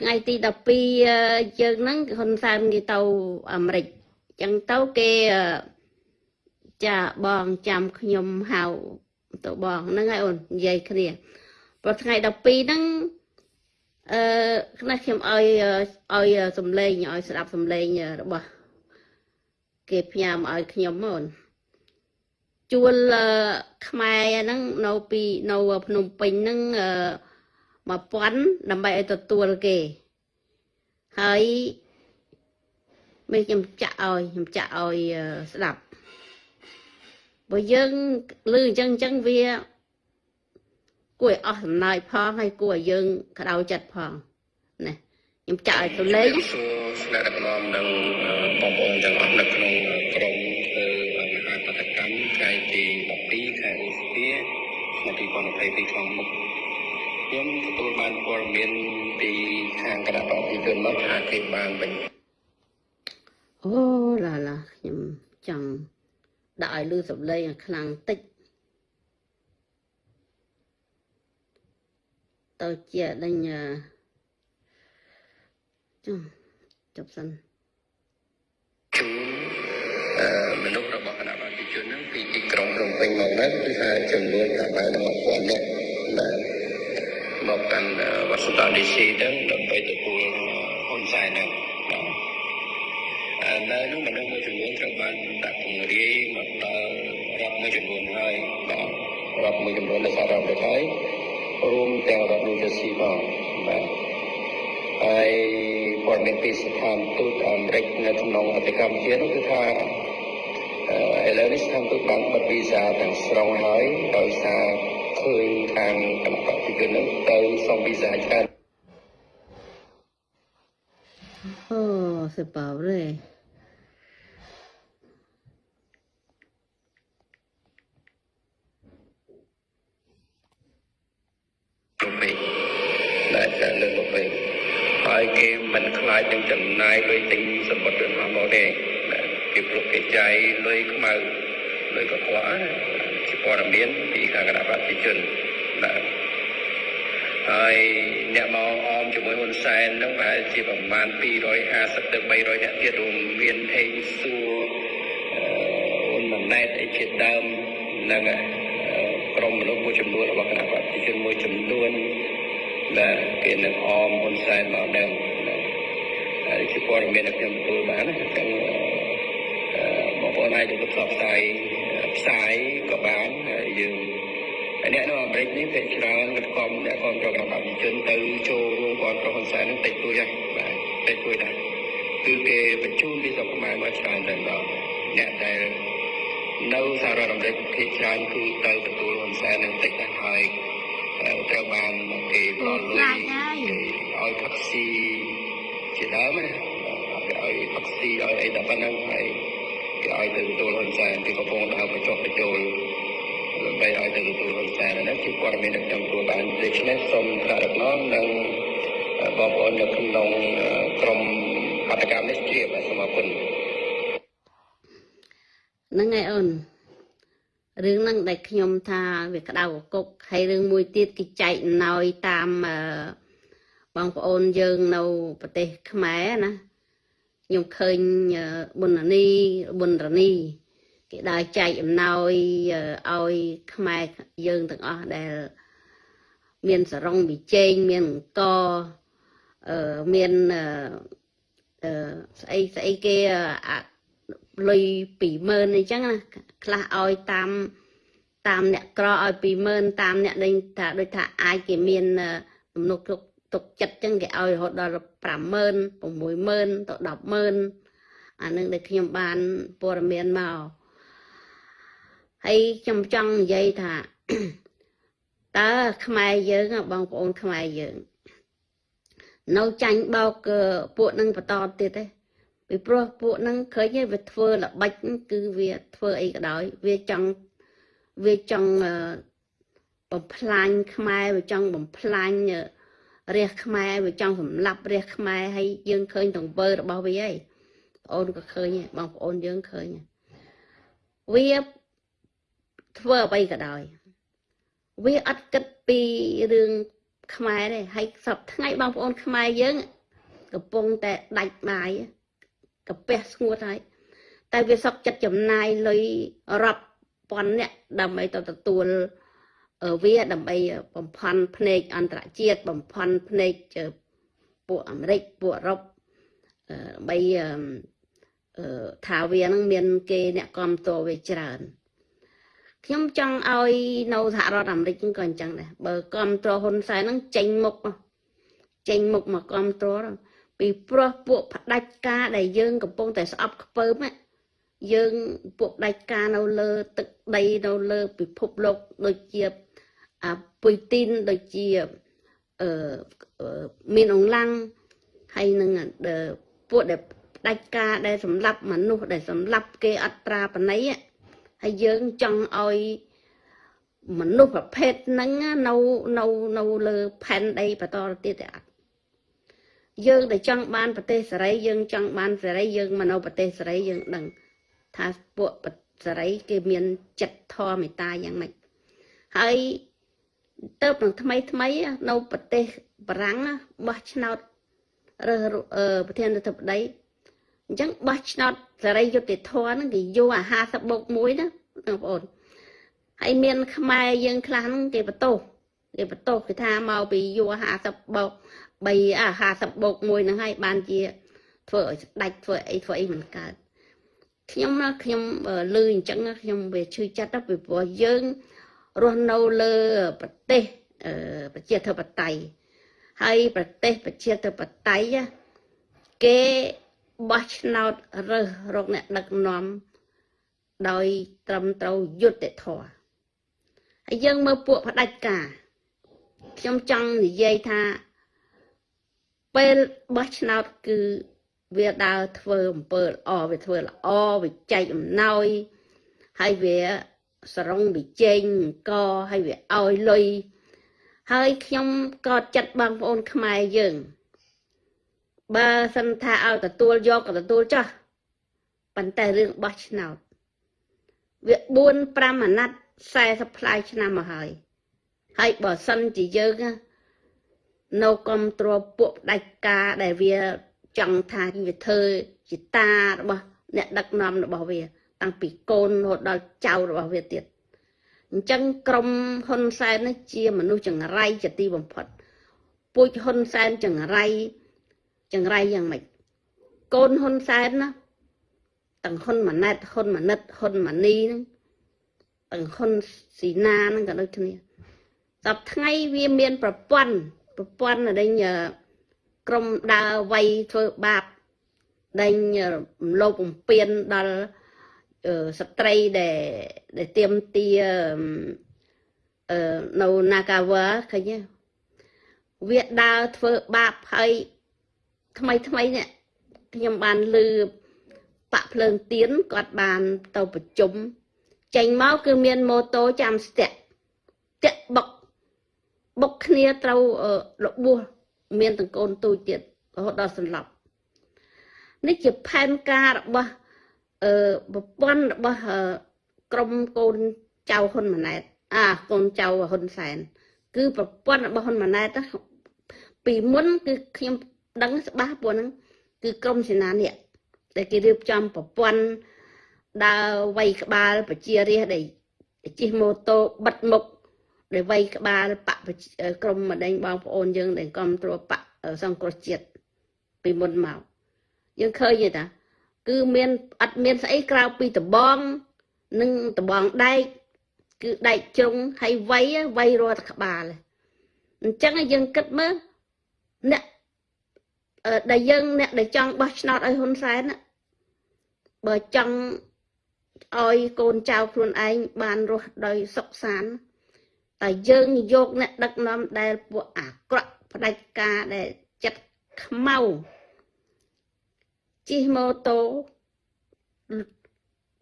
ថ្ងៃទី12យើងហ្នឹងហ៊ុនសែនគេទៅអាមេរិកអញ្ចឹងទៅគេចាបងចាំខ្ញុំហៅទៅបងហ្នឹងហើយអូននិយាយគ្នាព្រោះថ្ងៃ12ហ្នឹងអឺខ្លះខ្ញុំឲ្យឲ្យសំឡេងឲ្យស្ដាប់សំឡេងរបស់គេផ្ញើមកឲ្យខ្ញុំអូនជួលខ្មែរហ្នឹងនៅពីនៅភ្នំពេញហ្នឹង 1000ដើម្បីឲ្យទទួលគេហើយមេខ្ញុំចាក់ឲ្យខ្ញុំចាក់ឲ្យស្ដាប់បើយើងលឺអញ្ចឹងអញ្ចឹងវា គួរឲ្យអស់សំណើចផងហើយគួរឲ្យយើងក្តៅចិត្តផងណាខ្ញុំចាក់ឲ្យទៅលេងសួរស្នាក់ដឹកនាំនិងបងប្អូនទាំងអស់នៅក្នុងក្រុមធ្វើមហាបដកម្មថ្ងៃទី12ខែឧសភាឆ្នាំ2022ខាងមុខ ខ្ញុំទទួលបានព័ត៌មានពីខាងគណៈបព្វជិជនមកថាគេបានវិញអូឡាឡាខ្ញុំចង់ដាក់ឲ្យលឺសំឡេងខ្លាំងតិចទៅជាដេញចុះចប់សិនជូនមនុស្សរបស់គណៈប្រជាជនហ្នឹងពីទីក្រុងភ្នំពេញមកហ្នឹងគឺថាចំនួនប្រហែល1000នាក់បាទ មកកាន់វត្តសតាឌីស៊ីហ្នឹងដើម្បីទទួលហ៊ុនសែនហ្នឹងនៅនោះមនុស្សមួយចំនួនត្រូវបានដាក់ពង្រាយមកដល់រដ្ឋមួយចំនួនហើយបាទរដ្ឋមួយចំនួននៅសហរដ្ឋអាមេរិកហើយរួមទាំងរដ្ឋនូវជ័រស៊ីផងបាទហើយព័ត៌មានពីស្ថានទូតអាមេរិកនៅក្នុងអធិកម្ពុជានោះគឺថាឥឡូវនេះស្ថានទូតបានបិទវីសាទាំងស្រុងហើយដោយសារ ឃើញខាងគណៈបព្វជិជននឹងទៅសុំវីសាច្រើនអូសេប៉ារេហើយគេមិនខ្លាចនឹងចំណាយលុយទិញសម្បត្តិរបស់មកទេគេព្រោះគេចាយលុយខ្មៅលុយកខ្វក់ ជាព័ត៌មានពីខាងគណៈបព្វជិជនបាទហើយអ្នកមកអមជាមួយហ៊ុនសែនហ្នឹងប្រហែលជាប្រមាណ250ទៅ300នាក់ទៀតរួមមានអេងសួរហ៊ុនម៉ាណែតអីជាដើមហ្នឹងក្រុមមនុស្សមួយចំនួនរបស់គណៈបព្វជិជនមួយចំនួនដែលគេនឹងអមហ៊ុនសែនមកដឹងហើយជាព័ត៌មានដែលខ្ញុំទទួលបានណាចឹងបងប្អូនអាចទៅផ្សព្វផ្សាយផ្សាយក៏ បានហើយយើងអ្នកនៅអាមេរិកនេះពេលច្រើនក៏គំអ្នកគ្រប់គ្រងរបស់ប្រជាជនទៅចូលរួមគាត់ប្រហ៊ុនសែននឹងតិចតួចហើយបាទតិចតួចដែរគឺគេបញ្ជូនពីស្រុកខ្មែរមកច្រើនតែម្ដងអ្នកដែលនៅសហរដ្ឋអាមេរិកភាគច្រើនគឺទៅទទួលហ៊ុនសែននឹងតិចដែរហើយត្រូវបានគេផ្ដល់លុយឲ្យផឹកស៊ីជាដើមណាគេឲ្យផឹកស៊ីឲ្យអីដល់ប៉ុណ្ណឹងហើយគេឲ្យទៅទទួលហ៊ុនសែនគេកំពុងដើរបញ្ចុះបញ្ចូល ដើម្បីឲ្យទៅទទួលហ៊ុនសែនហ្នឹងគឺព័ត៌មានដែលខ្ញុំទទួលបានដូច្នេះសូមថ្នាក់ដឹកនាំនិងបងប្អូននៅក្នុងក្រុមបាតកម្មនេះជ្រាបសូមអរគុណហ្នឹងហើយអូនរឿងហ្នឹងដែលខ្ញុំថាវាក្តៅកគុកហើយរឿងមួយទៀតគេចែកណយតាមបងប្អូនយើងនៅប្រទេសខ្មែរណាខ្ញុំឃើញប៊ុននីប៊ុនរនី គេដើរចែកអំណោយឲ្យខ្មែរយើងទាំងអស់ដែល មានសរងវិជែងមានអង្គអឺមានអឺស្អីស្អីគេលុយ20000អញ្ចឹងណាខ្លះឲ្យតាមតាមអ្នកក្រឲ្យ20000តាមអ្នកដេញថាដូចថាអាចគេមានទំនុកទុកទុកចិត្តអញ្ចឹងគេឲ្យរហូតដល់50000 60000ទៅ100000អានឹងដែលខ្ញុំបានព័ត៌មានមក ហើយខ្ញុំចង់និយាយថាតើខ្មែរយើងបងប្អូនខ្មែរយើង នៅចាញ់បោកពួកនឹងបន្តទៀតទេពីព្រោះពួកហ្នឹងឃើញវាធ្វើល្បិចគឺវាធ្វើអីក៏ដោយវាចង់វាចង់បំផ្លាញខ្មែរវាចង់បំផ្លាញរះខ្មែរវាចង់សម្លាប់រះខ្មែរហើយយើងឃើញទង្វើរបស់វាហើយបងអូនក៏ឃើញបងប្អូនយើងឃើញវា ធ្វើអ្វីក៏ដោយវាអត់គិតពីរឿងខ្មែរទេហើយសពថ្ងៃបងប្អូនខ្មែរយើង កំពុងតែដាច់បាយកាពះស្ងួតហើយតែវាសក់ចិត្តចំណាយលុយរាប់ពាន់អ្នកដើម្បីទៅទទួលអឺវាដើម្បីបំផន់ភ្នែកអន្តរជាតិបំផន់ភ្នែកពួកអាមេរិកពួកអឺរ៉ុបអឺដើម្បីអឺអឺថាវានឹងមានគេអ្នកគ្រប់តរវាច្រើន ខ្ញុំចង់ឲ្យនៅសហរដ្ឋអាមេរិកហ្នឹងក៏អញ្ចឹងដែរបើគ្រប់តរហ៊ុនសែនហ្នឹងចេញមុខចេញមុខមកគ្រប់តរពីព្រោះពួកផ្ដាច់ការដែលយើងកំពុងតែស្អប់ខ្ពើមយើងពួកផ្ដាច់ការនៅលើ ទឹកដីនៅលើ ពិភពលោកដូចជាអាពុយទីនដូចជាអឺមានអង្លាំងហើយនឹងពួកដែលផ្ដាច់ការដែលសម្លាប់មនុស្សដែលសម្លាប់គេអត្រាបណីហើ យយើងចង់ឲ្យមនុស្សប្រភេទហ្នឹងនៅនៅនៅលើផែនដីបន្តទៅទៀតទេអត់យើងដែលចង់បានប្រទេសសេរីយើងចង់បានសេរីយើងមកនៅប្រទេសសេរីយើងដឹងថាពួកសេរីគេមានចិត្តធម៌មេត្តាយ៉ាងម៉េចហើយទៅនឹងថ្មីថ្មីនៅប្រទេសបារាំងបោះឆ្នោតរើសប្រធានាធិបតី អញ្ចឹងបោះឆ្នោតសេរីយុត្តិធម៌ហ្នឹងគេយកអា50បូក1ណាបងប្អូនហើយមាន ខ្មែរយើងខ្លះហ្នឹងគេបន្ទោសគេបន្ទោសគេថាមកពីយក50បូក3អា50បូក1ហ្នឹងហើយបានជា ធ្វើឲ្យស្ដាច់ធ្វើអីធ្វើអីមិនកើតខ្ញុំណាខ្ញុំលឺអញ្ចឹងខ្ញុំវាឈឺចិត្តទៅពីព្រោះយើងរស់នៅលើប្រទេសប្រជាធិបតេយ្យហើយប្រទេសប្រជាធិបតេយ្យគេ បោះឆ្នោតរើសរកអ្នកដឹកនាំដោយត្រឹមត្រូវយុត្តិធម៌ហើយយើងមើលពួកផ្ដាច់ការខ្ញុំចង់និយាយថាពេលបោះឆ្នោតគឺវាដើរធ្វើអំពើល្អវាធ្វើល្អវាចែកអំណោយហើយវាសរងវិជែងកហើយវាឲ្យលុយហើយខ្ញុំក៏ចិត្តបងប្អូនខ្មែរយើង បើសិនថាឲ្យទទួលយកក៏ទទួលចោះប៉ុន្តែរឿងបោះឆ្នោតវា4 5អាណត្តិ40ផ្លាយឆ្នាំមកហើយហើយបើសិនជាយើងនៅគ្រប់គ្រងពួកផ្ដាច់ការដែលវាចង់ថាវាធ្វើជាតារបស់អ្នកដឹកនាំរបស់វា តាំងពីកូនរហូតដល់ចៅរបស់វាទៀតអញ្ចឹងក្រុមហ៊ុនសែននេះជាមនុស្សចង្រៃជាទីបំផុតពូជហ៊ុនសែនចង្រៃ ចង្រៃយ៉ាងម៉េចកូនហ៊ុនសែនណាទាំងហ៊ុនម៉ាណែតហ៊ុនម៉ាណិតហ៊ុនម៉ានីហ្នឹងទាំងហ៊ុនស៊ីណាហ្នឹងក៏ដូចគ្នាសប្ថ្ងៃវាមានប្រព័ន្ធប្រព័ន្ធដែលក្រុមដើរវ័យធ្វើបាបដេញលោបបំពេញដល់ស្ត្រីដែលដែលទៀមទាអឺនៅ Nagawa ឃើញវាដើរធ្វើបាបហើយ ថ្មីថ្មីនេះខ្ញុំបានលឺបាក់ភ្លើងទៀនគាត់បានទៅប្រជុំចេញមកគឺមានម៉ូតូចាំស្ទាក់តាក់បុកបុកគ្នាត្រូវរបួសមានទាំងកូនទូចទៀតរហូតដល់សន្លប់នេះជាផែនការរបស់អឺប្រព័ន្ធរបស់ក្រុមកូនចៅហ៊ុនម៉ាណែតអាកូនចៅហ៊ុនសែន គឺប្រព័ន្ធរបស់ហ៊ុនម៉ាណែតពីមុនគឺខ្ញុំ ដឹងច្បាស់ពួកហ្នឹងគឺក្រុមសេនានេះដែលគេរៀបចំប្រព័ន្ធដើរវៃក្បាលប្រជារាស្ត្រដែលជិះម៉ូតូបិទមុខដែលវៃក្បាលបកក្រុមម្ដេញបងប្អូនយើងដែលគ្រប់គ្រងបកសង្គ្រោះជាតិពីមុនមកយើងឃើញទេតាគឺមានអត់មានស្អីក្រៅពីដបងនិងដបងដែកគឺដែកជ្រុងហើយវៃវៃរាល់តែក្បាលអញ្ចឹងយើងគិតមើលអ្នក ដែលយើងអ្នកដែលចង់បោះឆ្នោតឲ្យហ៊ុនសែនបើចង់ឲ្យកូនចៅខ្លួនឯងបានរស់ដោយសុខសាន្តតែយើងយកអ្នកដឹកនាំដែលពួកអាក្រក់ផ្ដាច់ការដែលចិត្តខ្មៅជិះម៉ូតូ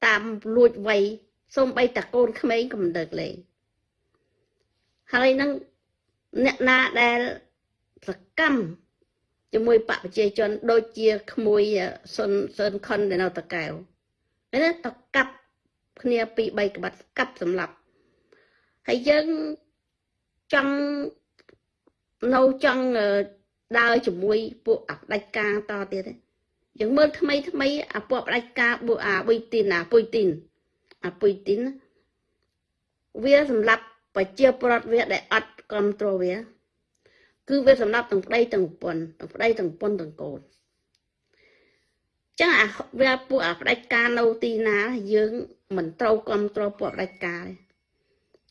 តាមលួចវ័យសូម្បីតាកូនក្មេងក៏មិនដឹកលេងហើយនឹងអ្នកណាដែលសកម្ម ជាមួយបពប្រជាជន ដូចជាក្មួយសុនសឿនខុនដែលនៅតកែវហើយណាតកាប់គ្នាពី3ក្បាត់កាប់សម្លាប់ហើយយើងចង់នៅចង់អឺដើរជាមួយពួកអផ្ដាច់ការតទៀតទេយើងមើលថ្មីថ្មីអាពួកផ្ដាច់ការពួកអាបុយទីនអាពុយទីនអាពុយទីនវាសម្រាប់ប្រជាប្រដ្ឋវាដែលអត់គ្រប់គ្រងវា គឺវាសម្រាប់ទាំងប្តីទាំងប្រពន្ធទាំងប្តីទាំងប្រពន្ធទាំងកូនចឹងអាវាពួកអាផ្ដាច់ការនៅទីណា យើងមិនត្រូវគ្រប់គ្រងពួកផ្ដាច់ការ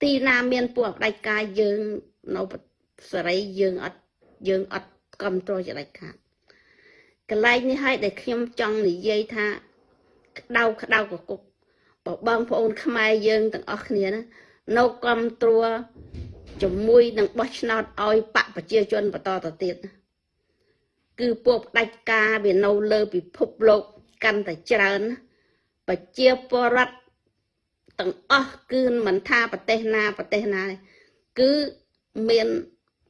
ទេទីណាមានពួកផ្ដាច់ការយើងនៅសេរីយើងអត់យើងអត់គ្រប់គ្រងជាដាច់ខាតកន្លែងនេះហើយដែលខ្ញុំចង់និយាយថាក្តៅក្តៅកគុកបើបងប្អូនខ្មែរយើងទាំងអស់គ្នាណានៅគ្រប់គ្រង ជាមួយនឹងបោះឆ្នោតឲ្យបកប្រជាជនបន្តទៅទៀតគឺពួកផ្ដាច់ការវានៅលើពិភពលោកកាន់តែច្រើនប្រជាពលរដ្ឋទាំងអស់គឺមិនថាប្រទេសណាប្រទេសណាទេគឺមាន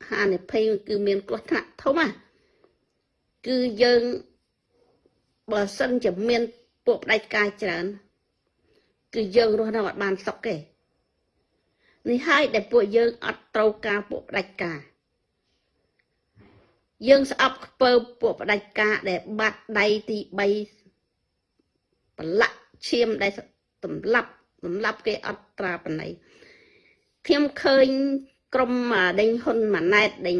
ហានិភ័យគឺមានគ្រោះថ្នាក់ធំណាគឺយើងបើសិនជាមានពួកផ្ដាច់ការច្រើន គឺយើងរស់នៅអត់បានសុខទេ នេះហើយដែលពួកយើងអត់ត្រូវការពួកផ្ដាច់ការយើងស្អប់ខ្ពើពួកផ្ដាច់ការដែលបាត់ដៃទី3ប្រឡាក់ឈាមដែលសម្លាប់សម្លាប់គេអត់ត្រាបណៃខ្ញុំឃើញក្រុមដេញហ៊ុនម៉ាណែតដេញ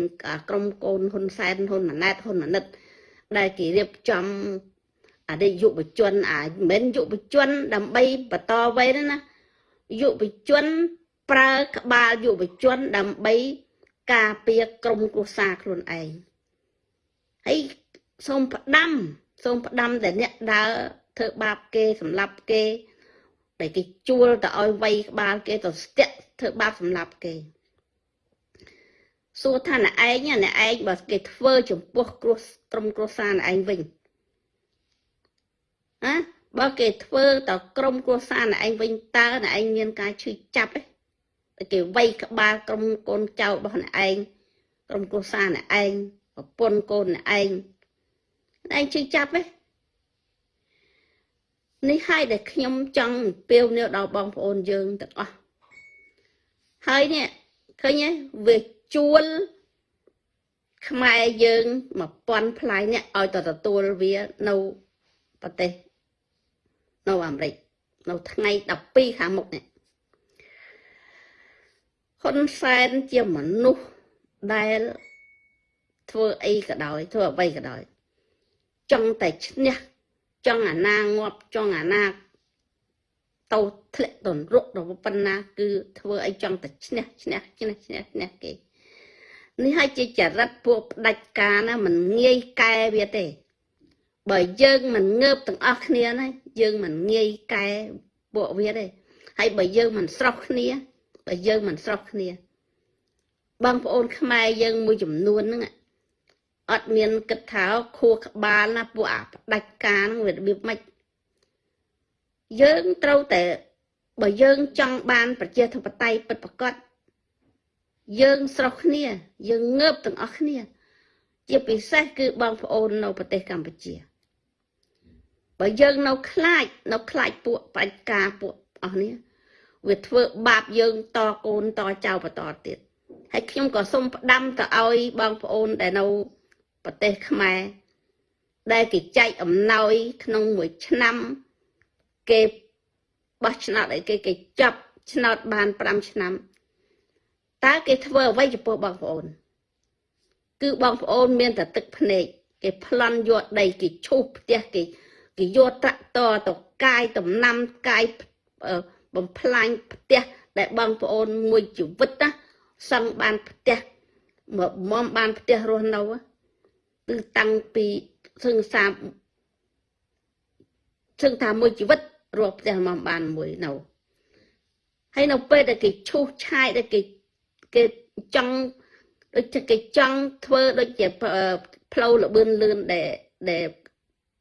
ក្រុមកូនហ៊ុនសែនហ៊ុនម៉ាណែតហ៊ុនម៉ាណិត ដែលគេរៀបចំអតីតយុវជនអាមិនមែនយុវជន ដើម្បីបន្តវេនណាយុវជន ប្រើក្បាលយុវជនដើម្បីការពារក្រុមគ្រួសារខ្លួនឯងហើយសូមផ្ដាំសូមផ្ដាំតែអ្នកដើរធ្វើបាបគេសម្លាប់គេដែលគេជួលទៅឲ្យវាយក្បាលគេទៅស្ទាក់ធ្វើបាបសម្លាប់គេសួរថាអ្នកឯងអ្នកឯងបើគេធ្វើចំពោះគ្រោះក្រុមគ្រួសារអ្នកឯងវិញណាបើគេធ្វើតក្រុមគ្រួសារអ្នកឯងវិញតើអ្នកឯងមានការឈឺចាប់ទេ គេវាយក្បាលក្រុមកូនចៅរបស់អ្នកឯងក្រុមគ្រួសារអ្នកឯងប្រពន្ធកូនអ្នកឯងអ្នកឯងឈឺចាប់ទេនេះហើយដែលខ្ញុំចង់ពាវនាវដល់បងប្អូនយើងទាំងអស់ហើយនេះឃើញទេវាជួលខ្មែរយើង1000ផ្លាយនេះឲ្យទៅទទួលវានៅប្រទេសនៅអាមេរិកនៅថ្ងៃ12ខាងមុខនេះ ហ៊ុនសែនជាមនុស្សដែលធ្វើអីក៏ដោយធ្វើអ្វីក៏ដោយ ចង់តែឈ្នះចង់អាណាងាប់ចង់អាណាទៅធ្លាក់ទៅរកដល់ប៉ុណ្ណា គឺធ្វើអីចង់តែឈ្នះឈ្នះឈ្នះឈ្នះឈ្នះគេនេះហើយជាចរិតពួកផ្ដាច់ការណាមិនងាយកែវាទេ បើយើងមិនងើបទាំងអស់គ្នាណាយើងមិនងាយកែពួកវាទេហើយបើយើងមិនស្រស់គ្នា បើយើងមិនស្រស់គ្នាបងប្អូនខ្មែរយើងមួយចំនួនហ្នឹងអត់មានគិតថាខួរក្បាលណាពួកអាផ្ដាច់ការហ្នឹងវារបៀបម៉េចយើងត្រូវតែបើយើងចង់បានប្រជាធិបតេយ្យពិតប្រាកដយើងស្រស់គ្នា យើងងើបទាំងអស់គ្នា ជាពិសេសគឺបងប្អូននៅប្រទេសកម្ពុជាបើយើងនៅខ្លាចនៅខ្លាចពួកបដិការពួកអស់នេះ វាធ្វើបាបយើងតកូនតចៅបន្តទៀតហើយខ្ញុំក៏សូមផ្ដាំទៅឲ្យបងប្អូនដែលនៅប្រទេសខ្មែរដែលគេចែកអំណោយក្នុងមួយឆ្នាំគេបោះឆ្នោតឲ្យគេគេចាប់ឆ្នោតបាន5ឆ្នាំតើគេធ្វើអ្វីចំពោះបងប្អូន គឺបងប្អូនមានតែទឹកភ្នែកគេប្លន់យកដីគេឈូសផ្ទះគេគេយកត្រាក់តរទៅកាយដំណាំកាយ បំផ្លាញផ្ទះដែលបងប្អូនមួយជីវិតណាសង់បានផ្ទះមកមុំបានផ្ទះរស់នៅគឺតាំងពីសឹងសាសឹងថាមួយជីវិតរស់ផ្ទះមកបានមួយនៅហើយនៅពេលដែលគេឈូសឆាយដែលគេគេចង់ដូចគេចង់ធ្វើដូចជាផ្លូវលបឿនលឿនដែលដែល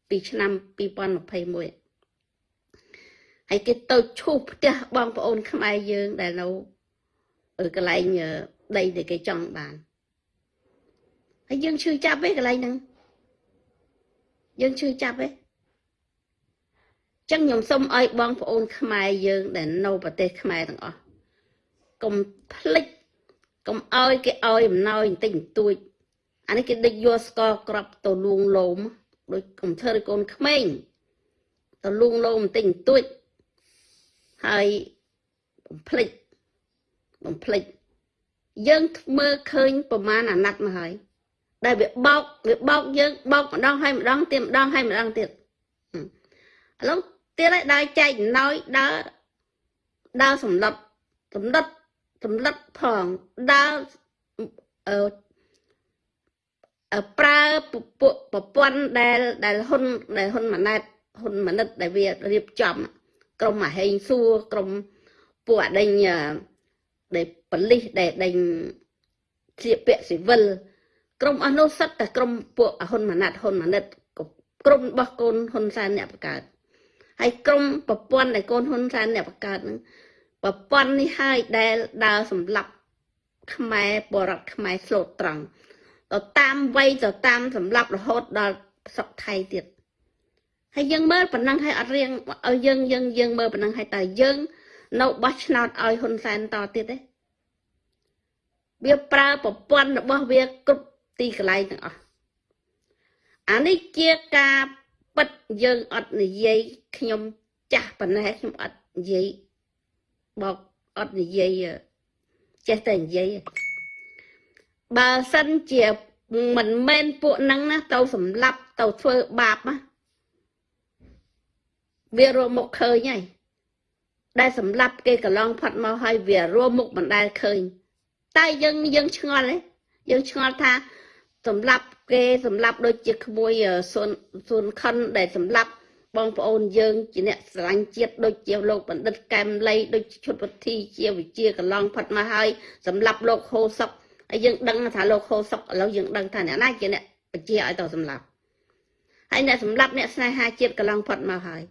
ពីឆ្នាំ2021 ហើយគេទៅឈូសផ្ទះបងប្អូនខ្មែរយើងដែលនៅកន្លែងដីដែលគេចង់បានហើយយើងឈឺចាប់ឯកន្លែងហ្នឹងយើងឈឺចាប់ឯងចឹងខ្ញុំសូមឲ្យបងប្អូនខ្មែរយើងដែលនៅប្រទេសខ្មែរទាំងអស់កុំភ្លេចកុំអោយគេអោយអំណោយបន្តិចបន្តួចអានេះគេដឹកយកស្ករក្របទៅលួងលោមដូចកុំធ្វើឲ្យកូនក្មេងទៅលួងលោមបន្តិចបន្តួច ហើយបំភ្លេចបំភ្លេចយើងមើលឃើញប្រមាណអាណត្តិមកហើយដែលវាបោកវាបោកយើងបោកម្ដងហើយម្ដងទៀតម្ដងហើយម្ដងទៀតឥឡូវទៀតហើយដើរចែកអំណោយដើរដើរសម្លុតសម្លុតសម្លុតផងដើរអឺអឺប្រើពួកប្រព័ន្ធដែលដែលហ៊ុនដែលហ៊ុនម៉ាណែតហ៊ុនម៉ាណិតដែលវារៀបចំ ក្រុមអាហេងសួរក្រុមពួកអដេញដែលបលិសដែលដេញជាពាក់ស៊ីវិលក្រុមអស់នោះសិតតែក្រុមពួកហ៊ុនម៉ាណែតហ៊ុនម៉ាណិតក្រុមរបស់កូនហ៊ុនសែនអ្នកបង្កើតហើយក្រុមប្រព័ន្ធដែលកូនហ៊ុនសែនអ្នកបង្កើតហ្នឹងប្រព័ន្ធនេះហើយដែលដើរសម្លាប់ខ្មែរបរដ្ឋខ្មែរស្លូតត្រង់ទៅតាមវ័យទៅតាមសម្លាប់រហូតដល់ស្រុកថៃទៀត ហើយយើងមើលប៉ុណ្ណឹងហើយអត់រៀងឲ្យយើងយើងយើងមើលប៉ុណ្ណឹងហើយតើយើងនៅបោះឆ្នោតឲ្យហ៊ុនសែនតទៀតទេវាប្រើប្រព័ន្ធរបស់វាគ្រប់ទីកន្លែងទាំងអស់អានេះជាការពិតយើងអត់និយាយខ្ញុំចាស់ប៉ុណ្ណេះខ្ញុំអត់និយាយបោកអត់និយាយចេះតែនិយាយបើសិនជាមិនមែនពួកហ្នឹងណាទៅសម្លាប់ទៅធ្វើបាបណា វារមុខឃើញហើយដែលសម្លាប់គេកន្លងផាត់មកហើយវារួមមុខមិនដែលឃើញតែយើងយើងឆ្ងល់ទេយើងឆ្ងល់ថាសម្លាប់គេសម្លាប់ដូចជាក្មួយស៊ុនស៊ុនខុនដែលសម្លាប់បងប្អូនយើងជាអ្នកស្រឡាញ់ជាតិដូចជាលោកបណ្ឌិតកែមលីដូចឈុតវុធីជាវិជាកន្លងផុតមកហើយសម្លាប់លោកហូសុកហើយយើងដឹងថាលោកហូសុកឥឡូវយើងដឹងថាអ្នកណាជាអ្នកបញ្ជាឲ្យទៅសម្លាប់ហើយអ្នកសម្លាប់អ្នកស្នេហាជាតិកន្លងផុតមកហើយ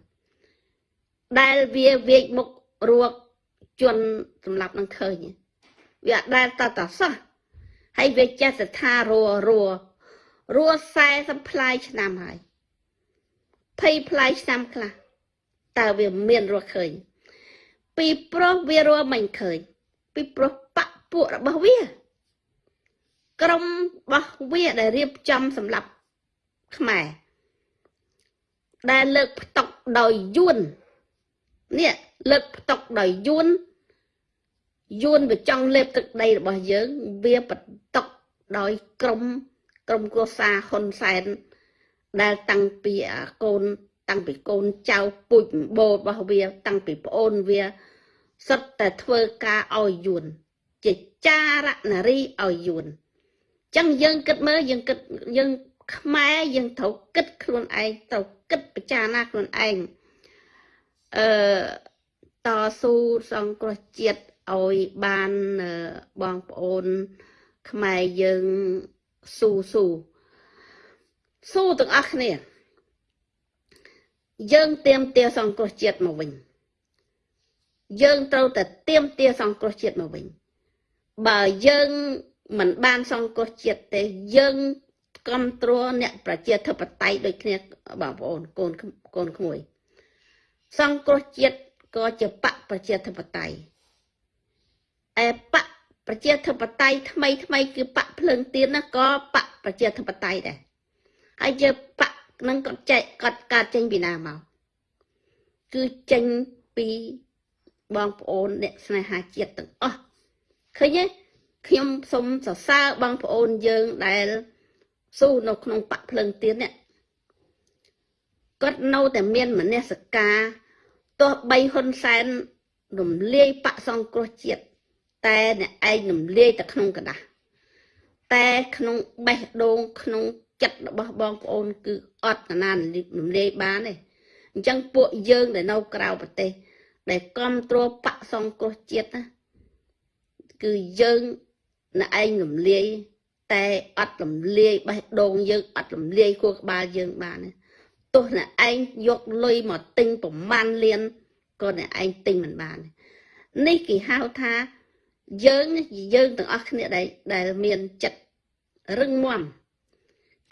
ដែលវាវាយមុខរួកជន់សម្លាប់នឹងឃើញវាអត់ដែលតតសោះហើយវាចេះស្ថារੂរੂរ ੂ40 ផ្លាយឆ្នាំហើយ20ផ្លាយឆ្នាំខ្លះតើវាមានរស់ឃើញ ពីប្រុសវារស់មិនឃើញ ពីប្រុសបពពួករបស់វា ក្រុមរបស់វាដែលរៀបចំសម្រាប់ខ្មែរដែលលើកផ្ទុកដោយយួន នេះលើកផ្ទុកដោយយួនយួនវាចង់លេបទឹកដីរបស់យើង វាបន្តុកដោយក្រុមក្រុមគ្រួសារហ៊ុនសែនដែលតាំងពីកូនតាំងពីកូនចៅពុជបោរបស់វា តាំងពីប្អូនវាសុទ្ធតែធ្វើការឲ្យយួនជាចារនារីឲ្យយួនចឹងយើងគិតមើលយើងគិតយើងខ្មែរយើងត្រូវគិតខ្លួនឯងត្រូវគិតពិចារណាខ្លួនឯង អឺតស៊ូសង្គ្រោះជាតិឲ្យបានបងប្អូន ខ្មែរយើងស៊ូស៊ូស៊ូទាំងអស់គ្នា យើងទៀមទាសង្គ្រោះជាតិមកវិញយើងត្រូវតែទៀមទាសង្គ្រោះជាតិមកវិញបើយើងមិនបានសង្គ្រោះជាតិទេយើងគ្រប់គ្រងអ្នកប្រជាធិបតេយ្យដូចគ្នាបងប្អូនកូនកូនក្មួយ សង្គ្រោះជាតិក៏ជាបកប្រជាធិបតេយ្យអែបកប្រជាធិបតេយ្យថ្មីថ្មីគឺបកភ្លើងទៀនណាក៏បកប្រជាធិបតេយ្យដែរហើយជាបកនឹងគាត់ចែកគាត់កើតចេញពីណាមកគឺចេញពីបងប្អូនអ្នកស្នេហាជាតិទាំងអស់ឃើញទេខ្ញុំសូមសរសើរបងប្អូនយើងដែលស៊ូនៅក្នុងបកភ្លើងទៀននេះគាត់នៅតែមានមនសការ ទោះបីហ៊ុនសែនរំលាយបកសង្គ្រោះជាតិតែអ្នកឯងរំលាយតែក្នុងกระดาษតែក្នុងបេះដូងក្នុងចិត្តរបស់បងប្អូនគឺអត់ណានរំលាយបានទេអញ្ចឹងពួកយើងដែលនៅក្រៅប្រទេសដែលគ្រប់គ្រងបកសង្គ្រោះជាតិណាគឺយើងអ្នកឯងរំលាយតែអត់រំលាយបេះដូងយើងអត់រំលាយខួរក្បាលយើងបានទេ ទោះអ្នកឯងយកលុយមកទិញប្រមាណលានក៏អ្នកឯងទិញមិនបាននេះគេហៅថាយើងយើងទាំងអស់គ្នាដែលដែលមានចិត្តរឹងមាំ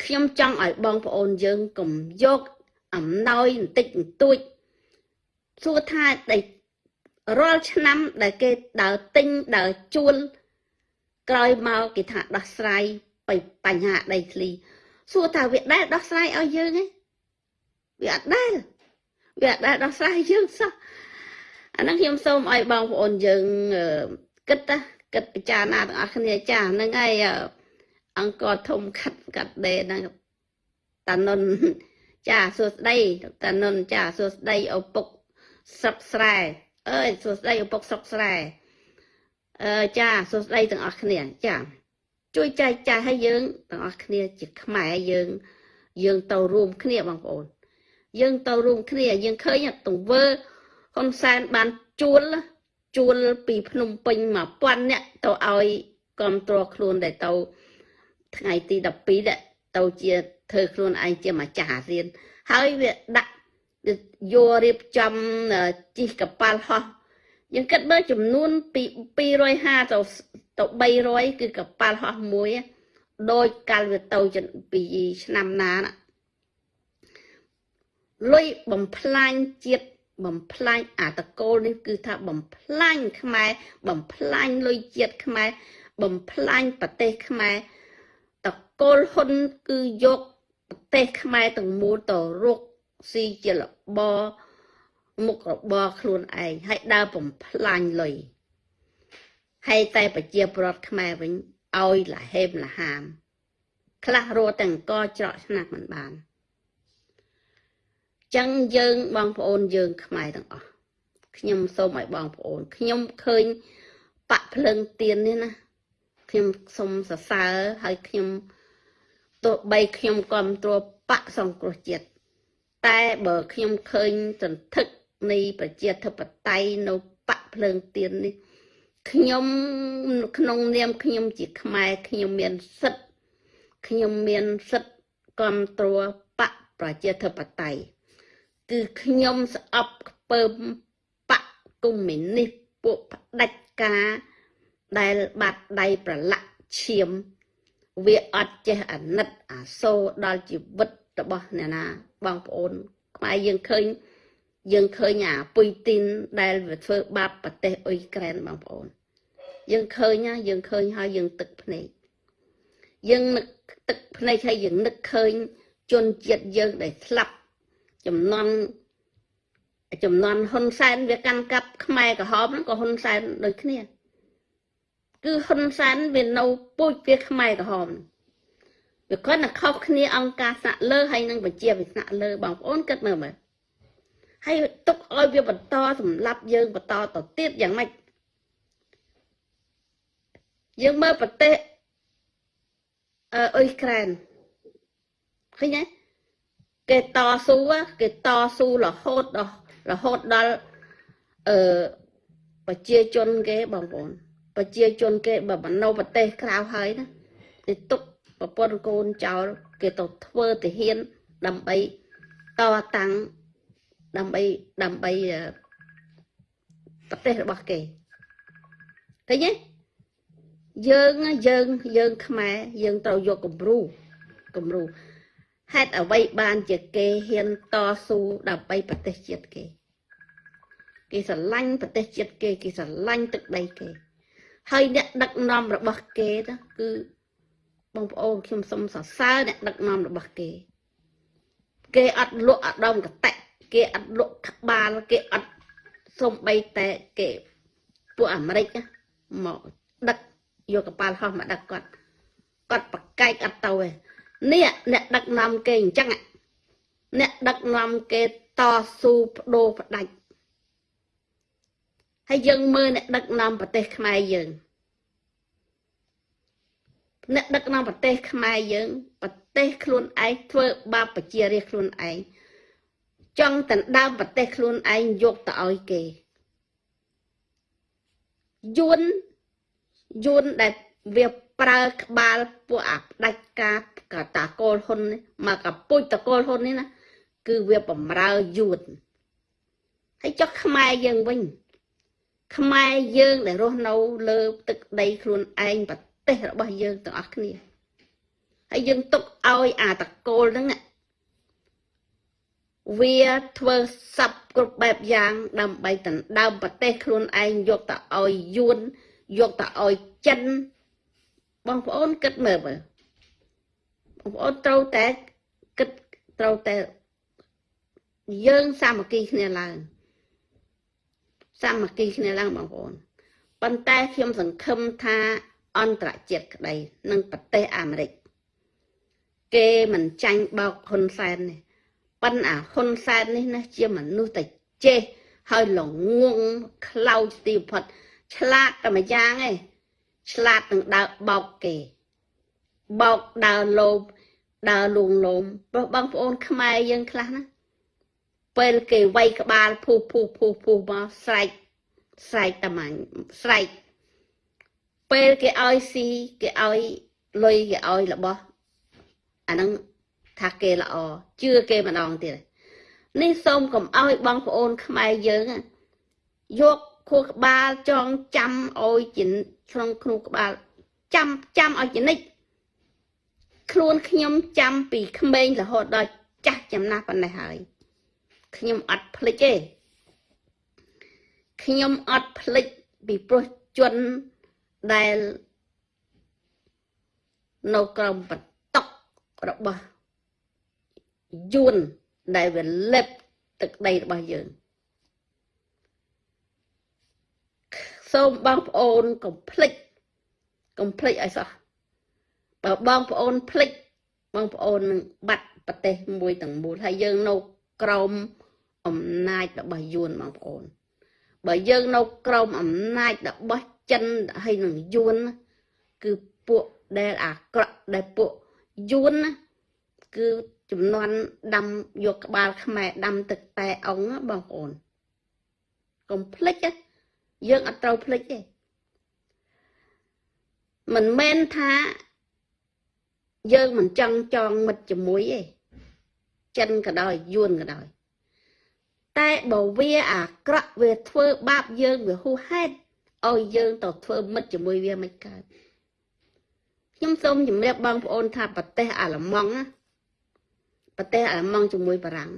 ខ្ញុំចង់ឲ្យបងប្អូនយើងកុំយកអំណោយបន្តិចបន្តួចសួរថាដែលរាល់ឆ្នាំដែលគេដើរទិញដើរជួលក្រោយមកគេថាដោះស្រាយបញ្ហាដីធ្លីសួរថាវាដែលដោះស្រាយឲ្យយើងឯង វាអត់ដែលវាអត់ដែលដោះស្រាយយើងសោះអាហ្នឹងខ្ញុំសូមឲ្យបងប្អូនយើងគិតណាគិតពិចារណាទាំងអស់គ្នាចាហ្នឹងហើយអង្គធំខាត់កាត់ដេហ្នឹងតានុនចាសួស្ដីតានុនចាសួស្ដីឪពុកស្រុកស្រែអើយសួស្ដីឪពុកស្រុកស្រែអឺចាសួស្ដីទាំងអស់គ្នាចាជួយចែកចាយឲ្យយើងទាំងអស់គ្នាជាខ្មែរយើងយើងទៅរួមគ្នាបងប្អូន យើងទៅរួមគ្នាយើងឃើញទង្វើហ៊ុនសែនបានជួលជួលពីភ្នំពេញ1000នាក់ទៅឲ្យគ្រប់គ្រងខ្លួនដែលទៅថ្ងៃទី12ដែរទៅជាធ្វើខ្លួនឯងជាម្ចាស់អាស៊ាន ហើយវាដាក់យករៀបចំជីកកប៉ាល់ហោះយើងគិតមើលចំនួនពី250ទៅទៅ300គឺកប៉ាល់ហោះមួយដោយកាលវាទៅពីឆ្នាំណាណា លុយបំផ្លាញជាតិបំផ្លាញអាតកូលនេះគឺថាបំផ្លាញខ្មែរបំផ្លាញលុយជាតិខ្មែរបំផ្លាញប្រទេសខ្មែរតកូលហ៊ុនគឺយកប្រទេសខ្មែរទាំងមូលទៅរកស៊ីជាលបមុខរបរខ្លួនឯងហើយដើរបំផ្លាញលុយហើយតែប្រជាប្រដ្ឋខ្មែរវិញឲ្យលហេមលហាមខ្លះរត់ទាំងកច្រកឆ្នាំមិនបាន ចឹងយើងបងប្អូនយើង ខ្មែរទាំងអស់ខ្ញុំសូមឲ្យបងប្អូនខ្ញុំឃើញបាក់ភ្លើងទៀននេះណាខ្ញុំសូមសរសើរហើយខ្ញុំទោះបីខ្ញុំគ្រប់គ្រងបាក់សង្គ្រោះជាតិតែបើខ្ញុំឃើញសន្ធឹកនៃប្រជាធិបតេយ្យនៅបាក់ភ្លើងទៀននេះខ្ញុំក្នុងនាមខ្ញុំជាខ្មែរខ្ញុំមានសិទ្ធខ្ញុំមានសិទ្ធគ្រប់គ្រងបកប្រជាធិបតេយ្យ គឺខ្ញុំស្អប់ខ្ពើមបកកុម្មុយនីសពួកផ្ដាច់ការដែលបាត់ដៃប្រឡាក់ឈាម វាអត់ចេះអាណិតអាសូរដល់ជីវិតរបស់អ្នកណាបងប្អូនខ្មែរយើងឃើញយើងឃើញអាពុយទីនដែលវាធ្វើបាបប្រទេសអ៊ុយក្រែនបងប្អូន យើងឃើញណាយើងឃើញហើយយើងទឹកភ្នែកយើងនឹកទឹកភ្នែកហើយយើងនឹកឃើញជនជាតិយើងដែលស្លាប់ ចំនួនចំនួនហ៊ុនសែនវាកាន់កាប់ខ្មែរក្រហមហ្នឹងក៏ហ៊ុនសែនដូចគ្នា គឺហ៊ុនសែនវានៅពូជវាខ្មែរក្រហមវាគាត់តែខុសគ្នាអង្គការស្នាក់លើហើយនឹងប្រជាវិស្នាក់លើបងប្អូនគិតមើលមើលហើយទុកឲ្យវាបន្តសម្លាប់យើងបន្តទៅទៀតយ៉ាងម៉េចយើងមើលប្រទេសអឺអ៊ុយក្រែនឃើញទេ គេតស៊ូគេតស៊ូរហូតដល់រហូតដល់អឺប្រជាជនគេបងប្អូនប្រជាជនគេបើមិននៅប្រទេសក្រៅហើយណាគេទុកប្រពន្ធកូនចោលគេទៅធ្វើទាហានដើម្បីតតាំងដើម្បីដើម្បីប្រទេសរបស់គេឃើញទេយើងយើងយើងខ្មែរយើងត្រូវយកគំរូគំរូ ហេតុអ្វីបានជាគេហ៊ានតស៊ូដើម្បីប្រទេសជាតិគេ គេស្រឡាញ់ប្រទេសជាតិគេ គេស្រឡាញ់ទឹកដីគេ ហើយអ្នកដឹកនាំរបស់គេទៅគឺបងប្អូនខ្ញុំសូមសរសើរអ្នកដឹកនាំរបស់គេ គេអត់លក់អដមកតៈគេអត់លក់ក្បាលគេអត់សំបីតែគេពួកអាមេរិកមកដឹកយកកប៉ាល់ហោះមកដឹកគាត់គាត់ប្រកែកអត់ទៅទេ នេះអ្នកដឹកនាំគេអញ្ចឹងអ្នកដឹកនាំគេតស៊ូបដូរផ្ដាច់ហើយយើងមើលអ្នកដឹកនាំប្រទេសខ្មែរយើងអ្នកដឹកនាំប្រទេសខ្មែរយើងប្រទេសខ្លួនឯងធ្វើបាបប្រជារាស្ត្រខ្លួនឯងចង់ដណ្ដើមប្រទេសខ្លួនឯងយកទៅឲ្យគេយួនយួនដែលវា ប្រើក្បាលពួកអាផ្ដាច់ការកតាកូលហ៊ុនមកកពុជតកូលហ៊ុននេះណាគឺវាបំរើយួនហើយចុះខ្មែរយើងវិញ ខ្មែរយើងដែលរស់នៅលើទឹកដីខ្លួនឯងប្រទេសរបស់យើងទាំងអស់គ្នាហើយយើងទុកឲ្យអាតកូលហ្នឹងវាធ្វើសັບគ្រប់បែបយ៉ាង ដើម្បីដណ្ដើមប្រទេសខ្លួនឯងយកទៅឲ្យយួនយកទៅឲ្យចិន បងប្អូនគិតមើលមើលបងប្អូនត្រូវតែគិតត្រូវតែយើងសាមគ្គីគ្នាឡើងសាមគ្គីគ្នាឡើងបងប្អូនប៉ុន្តែខ្ញុំសង្ឃឹមថាអន្តរជាតិក្តីនិងប្រទេសអាមេរិកគេមិនចាញ់បោកហ៊ុនសែននេះប៉ុន្តែអាហ៊ុនសែននេះណាជាមនុស្សតែចេះហើយល្ងងខ្លោចទីបំផុតឆ្លាតតែមួយយ៉ាងឯង ឆ្លាតនឹងដើរបោកគេបោកដើរលោបដើរលួងលោមព្រោះបងប្អូនខ្មែរយើងខ្លះណាពេលគេវាយក្បាលភូសភូសភូសភូសមកស្រែកស្រែកតាមាញ់ស្រែកពេលគេឲ្យស៊ីគេឲ្យលុយគេឲ្យរបស់អាហ្នឹងថាគេល្អជឿគេម្ដងទៀតនេះសូមកុំឲ្យបងប្អូនខ្មែរយើងយក ខួរក្បាលចងចាំឲ្យជាក្នុងក្នុងក្បាលចាំចាំឲ្យចនិចខ្លួនខ្ញុំចាំពីក្មេងរហូតដល់ចាស់ចំណាស់ប៉ុណ្ណេះហើយខ្ញុំអត់ភ្លេចទេខ្ញុំអត់ភ្លេចពីព្រោះជនដែលនៅក្រោមបន្តុករបស់យួនដែលវាលេបទឹកដីរបស់យើង សូមបងប្អូនកុំភ្លេចកុំភ្លេចឲ្យសោះបើបងប្អូនភ្លេចបងប្អូននឹងបាត់ប្រទេសមួយទាំងមូលហើយយើងនៅក្រោមអំណាចរបស់យួនបងប្អូន បើយើងនៅក្រោមអំណាចរបស់ចិនហើយនឹងយួនគឺពួកដែលអាក្រក់ដែលពួកយួនគឺចំនួនដាំយកក្បាលខ្មែរដាំទឹកតែអង្គបងប្អូនកុំភ្លេច យើងអត់ត្រូវភ្លេចទេមិនមែនថាយើងមិនចង់ចងមិត្តជាមួយទេចិនក៏ដោយយួនក៏ដោយតែបើវាអាក្រក់វាធ្វើបាបយើងវាហួសហេតុឲ្យយើងទៅធ្វើមិត្តជាមួយវាមិនកើតខ្ញុំសូមជម្រាបបងប្អូនថាប្រទេសអាល្លឺម៉ង់ណាប្រទេសអាល្លឺម៉ង់ជាមួយបារាំង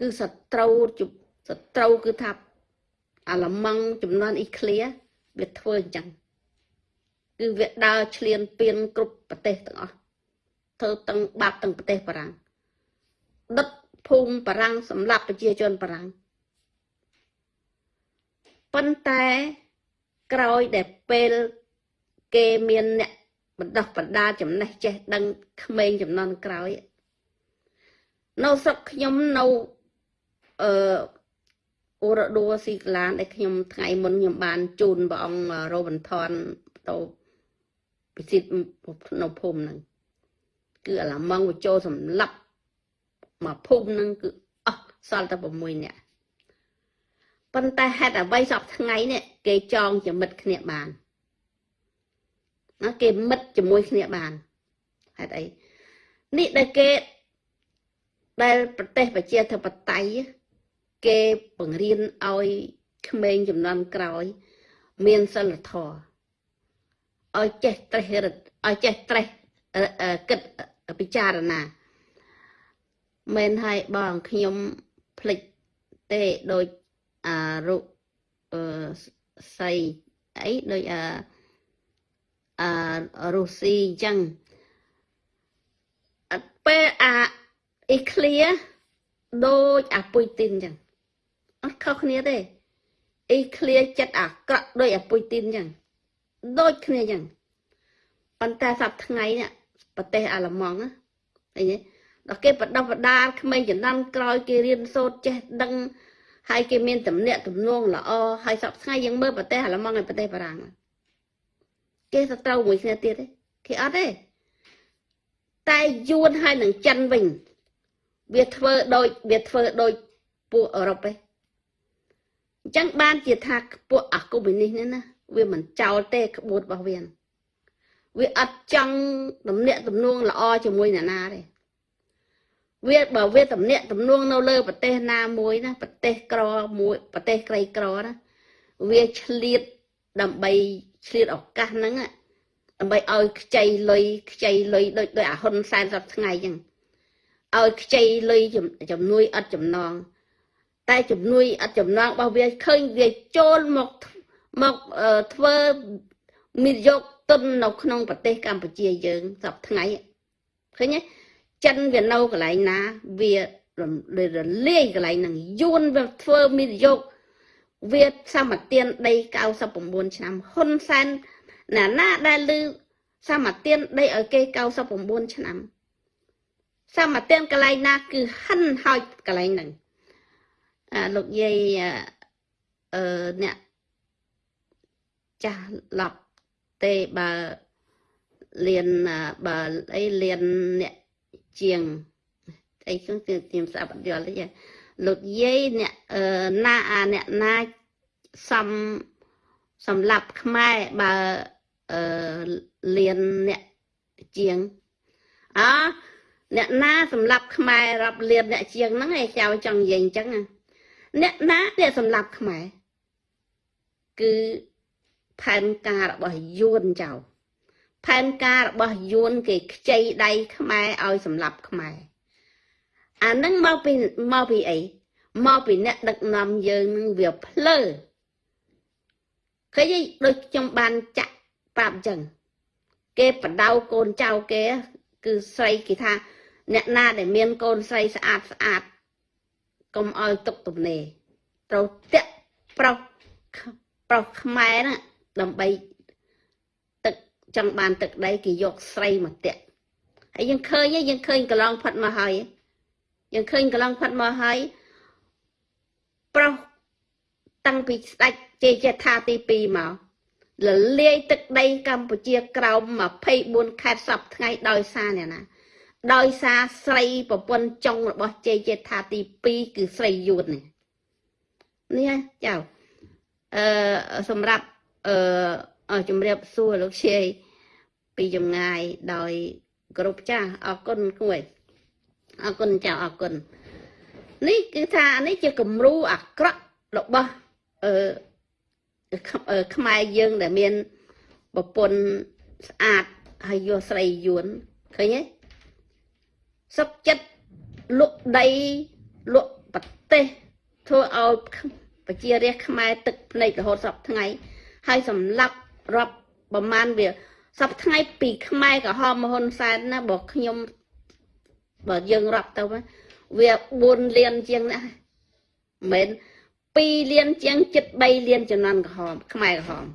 គឺសត្រូវសត្រូវគឺថា អាល្លឺម៉ង់ចំនួនអ៊ីក្លៀវាធ្វើអញ្ចឹងគឺវាដើរឆ្លៀនពៀនគ្រប់ប្រទេសទាំងអស់ធ្វើទាំងបាបទាំងប្រទេសបារាំងដុតភូមិបារាំងសម្រាប់ប្រជាជនបារាំងប៉ុន្តែក្រោយដែលពេលគេមានអ្នកបណ្ដោះបណ្ដាចំណេះចេះដឹងក្មេងចំនួនក្រោយនៅស្រុកខ្ញុំនៅអឺ អូរ៉ាដូស៊ីក្លានដែលខ្ញុំថ្ងៃមុនខ្ញុំបានជូនព្រះអង្គរ៉ូប៊ិនថនទៅពិសិដ្ឋនៅភូមិហ្នឹងគឺអាឡាម៉ង់វាចូលសម្លាប់មកភូមិហ្នឹងគឺអស់សល់តែ6នាក់ប៉ុន្តែហេតុអ្វីសពថ្ងៃនេះគេចងជាមិត្តគ្នាបានណាគេមិត្តជាមួយគ្នាបានហេតុអីនេះដែលគេដែលប្រទេសប្រជាធិបតេយ្យ គេបង្រៀនឲ្យក្មេងចំនួនក្រោយ មានសិលធម៌ឲ្យចេះត្រេះរិតឲ្យចេះត្រេះគិតពិចារណាមែនហើយបងខ្ញុំភ្លេចទេដូចអារុអឺសៃអីដូចអាអារុស៊ីអញ្ចឹងអត់ពេលអាអ៊ីក្លៀដូចអាពុយទីនអញ្ចឹង អត់ខុសគ្នាទេអ៊ីក្លៀចិត្តអាក្រក់ដូចអាពុយទីនអញ្ចឹងដូចគ្នាអញ្ចឹងប៉ុន្តែសប្តាហ៍ថ្ងៃនេះប្រទេសអាល្លឺម៉ង់ណាឃើញទេដល់គេបដិបដាលក្មេងចំណាំក្រោយគេរៀនសូត្រចេះដឹងហើយគេមានតំណាក់ទំនងល្អហើយសប្តាហ៍ថ្ងៃយើងមើលប្រទេសអាល្លឺម៉ង់ហើយប្រទេសបារាំងគេសត្រូវមួយគ្នាទៀតទេគេអត់ទេតែយួនហើយនឹងចិនវិញវាធ្វើដូចវាធ្វើដូចពួកអឺរ៉ុបឯង អញ្ចឹងបានជាថាពួកអាកុបនីសនេះណាវាមិនចោលទេក្បួនរបស់វាវាអត់ចង់ទំនាក់ទំនងល្អជាមួយអ្នកណាទេវាបើវាទំនាក់ទំនងនៅលើប្រទេសណាមួយណាប្រទេសក្រមួយប្រទេសក្រីក្រណាវាឆ្លៀតដើម្បីឆ្លៀតឱកាសហ្នឹងដើម្បីឲ្យខ្ចីលុយខ្ចីលុយដូចដោយអាហ៊ុនសែនសប្ថ្ងៃអញ្ចឹងឲ្យខ្ចីលុយជំនួយអត់ចំណង តែជំនួយអត់ចំណងរបស់វាឃើញវាចូលមកមកធ្វើមានយកទុននៅក្នុងប្រទេសកម្ពុជាយើងសពថ្ងៃឃើញទេចិនវានៅកន្លែងណាវារំរលាយកន្លែងហ្នឹងយួនវាធ្វើមានយកវាសមទានដី99ឆ្នាំហ៊ុនសែនណាណាដែលលឺសមទានដីឲ្យគេ99ឆ្នាំសមទានកន្លែងណាគឺហិនហើយកន្លែងហ្នឹង អាលោកយាយអឺអ្នកចាស់ឡប់ទេបើលៀនបើអីលៀនអ្នកជាងអីគឺខ្ញុំស្ដាប់អត់យល់ទេលោកយាយអ្នកណាអាអ្នកណាសំសម្រាប់ខ្មែរបើអឺលៀនអ្នកជាងអអ្នកណាសម្រាប់ខ្មែររាប់លៀនអ្នកជាងហ្នឹងឯងចៅចង់និយាយអញ្ចឹង អ្នកណាអ្នកសម្រាប់ខ្មែរគឺផែនការរបស់យួនចៅផែនការរបស់យួនគេខ្ចីដៃខ្មែរឲ្យសម្លាប់ខ្មែរអានឹងមកពីមកពីអីមកពីអ្នកដឹកនាំយើងនឹងវាភ្លើឃើញដូចខ្ញុំបានចាក់ប្រាប់អញ្ចឹងគេបដៅកូនចៅគេ គឺស្រីគេថា អ្នកណាដែលមានកូនស្រីស្អាតស្អាត កុំឲ្យទុកទំនេរត្រូវតាក់ប្រុសប្រុសខ្មែរណាដើម្បីទឹកចង់បានទឹកដីគេយកស្រីមកតាក់ហើយយើងឃើញយើងឃើញកន្លងផាត់មកហើយយើងឃើញកន្លងផាត់មកហើយប្រុសតាំងពីស្ដេចជ័យចេថាទី2មកលលាយទឹកដីកម្ពុជាក្រោម24ខេត្តសពថ្ងៃដោយសារអ្នកណា ដោយសារស្រីប្រពន្ធចុងរបស់ជ័យចេថាទី2គឺស្រីយួននេះនេះចៅអឺសម្រាប់អឺជំរាបសួរលោកជាយពីចម្ងាយដោយគ្រប់ចាស់អរគុណគួយអរគុណចាស់អរគុណនេះគឺថានេះជាគំរូអាក្រក់របស់អឺខ្មែរយើងដែលមានប្រពន្ធស្អាតហើយយកស្រីយួនឃើញទេ សុកចិត្តលក់ដីលក់ប្រទេសធ្វើឲ្យប្រជារាស្ត្រខ្មែរទឹកភ្នែករហូតសពថ្ងៃហើយសម្លាប់រាប់ប្រមាណវាសពថ្ងៃពីខ្មែរក្រហមហ៊ុនសែនណាបើខ្ញុំបើយើងរាប់ទៅវា4លានជាងណាមិន2លានជាងចិត្ត3លានចំនួនក្រហមខ្មែរក្រហម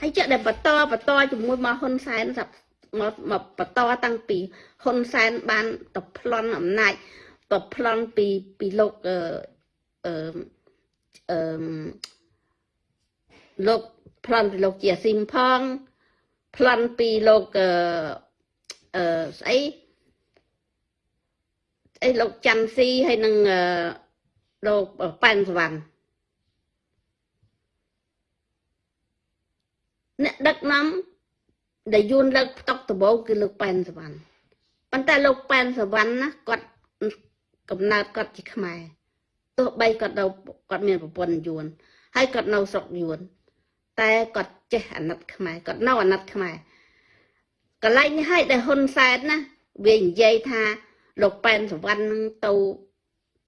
ហើយចេះតែបន្តបន្តជាមួយមកហ៊ុនសែនសាប់ មកមកបន្តតាំងពីហ៊ុនសែនបានទៅប្លន់អំណាចទៅប្លន់ពីពីលោកអឺអឺអឺលោកប្លន់ពីលោកជាស៊ីមផងប្លន់ពីលោកអឺអឺស្អីអីលោកច័ន្ទស៊ីហើយនឹងលោកប៉ែនសវណ្ណអ្នកដឹកនាំ ដែលយួនលើកផ្ទុកដំបូងគឺលោកប៉ែនសវណ្ណប៉ុន្តែលោកប៉ែនសវណ្ណណាគាត់កំណើតគាត់ជាខ្មែរទោះបីគាត់នៅគាត់មានប្រពន្ធយួនហើយគាត់នៅស្រុកយួន តែគាត់ចេះអាណិតខ្មែរគាត់នៅអាណិតខ្មែរកន្លែងនេះហើយដែលហ៊ុនសែនណាវានិយាយថាលោកប៉ែនសវណ្ណនឹងទៅ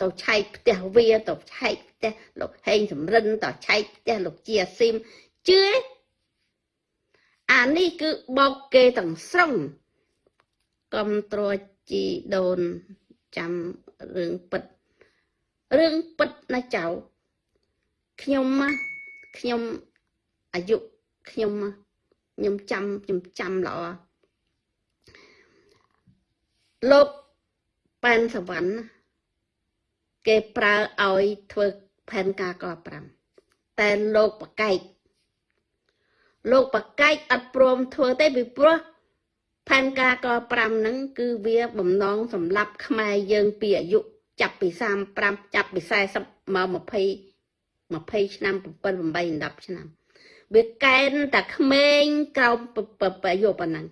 ទៅឆែកផ្ទះវាទៅឆែកផ្ទះលោកហេងសំរិនទៅឆែកផ្ទះលោកជាស៊ីមជឿ អានេះគឺបោកគេទាំងស្រុងកំត្រួជីដូនចាំរឿងពិតរឿងពិតណាចៅខ្ញុំខ្ញុំអាយុខ្ញុំខ្ញុំចាំខ្ញុំចាំល្អលោកប៉ែនសវណ្ណគេប្រើឲ្យធ្វើផែនការក5តែលោកបកែក លោកបកែកអត់ព្រមធ្វើទេពីព្រោះផែនការក5ហ្នឹងគឺវាបំណងសម្រាប់ខ្មែរយើងពីអាយុចាប់ពី35ចាប់ពី40មក20 20ឆ្នាំ7 8 10ឆ្នាំវាកែនតែក្មេងក្រោមប្រយោប៉ុណ្ណឹង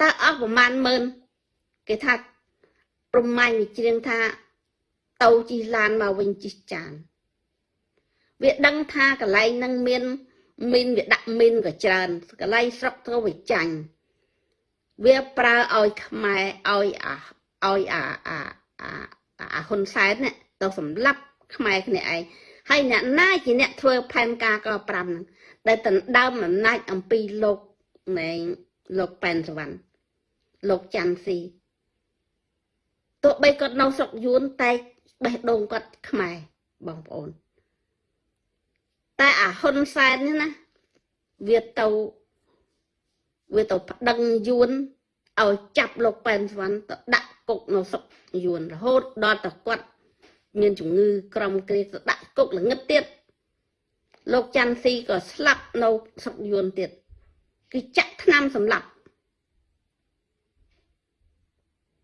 តើអស់ប្រមាណម៉ឺនគេថាប្រមាញ់វិជ្រៀងថាទៅជិះឡានមកវិញជិះចានវាដឹងថាកន្លែងហ្នឹងមាន មីនវាដាក់មីនក៏ច្រើនកន្លែងស្រុកធ្វើវាចាញ់វាប្រើឲ្យខ្មែរឲ្យអាឲ្យអាអាអាអាហ៊ុនសែនទៅសម្លាប់ខ្មែរគ្នាឯងហើយអ្នកណាជាអ្នកធ្វើផែនការក5ហ្នឹងដែលដណ្ដើមអំណាចអំពីលោកណែលោកប៉ែនសវណ្ណលោកច័ន្ទស៊ីទោះបីគាត់នៅស្រុកយួនតែបេះដូងគាត់ខ្មែរបងប្អូន តែអាហ៊ុនសែននេះណាវាទៅវាទៅប្តឹងយួនឲ្យចាប់លោកប៉ែនសវណ្ណទៅដាក់គុកនៅស្រុកយួនរហូតដល់តែគាត់មានជំងឺក្រំគ្រាទៅដាក់គុកល្ងឹតទៀតលោកច័ន្ទស៊ីក៏ស្លាប់នៅស្រុកយួនទៀតគឺចាក់ថ្នាំសម្លាប់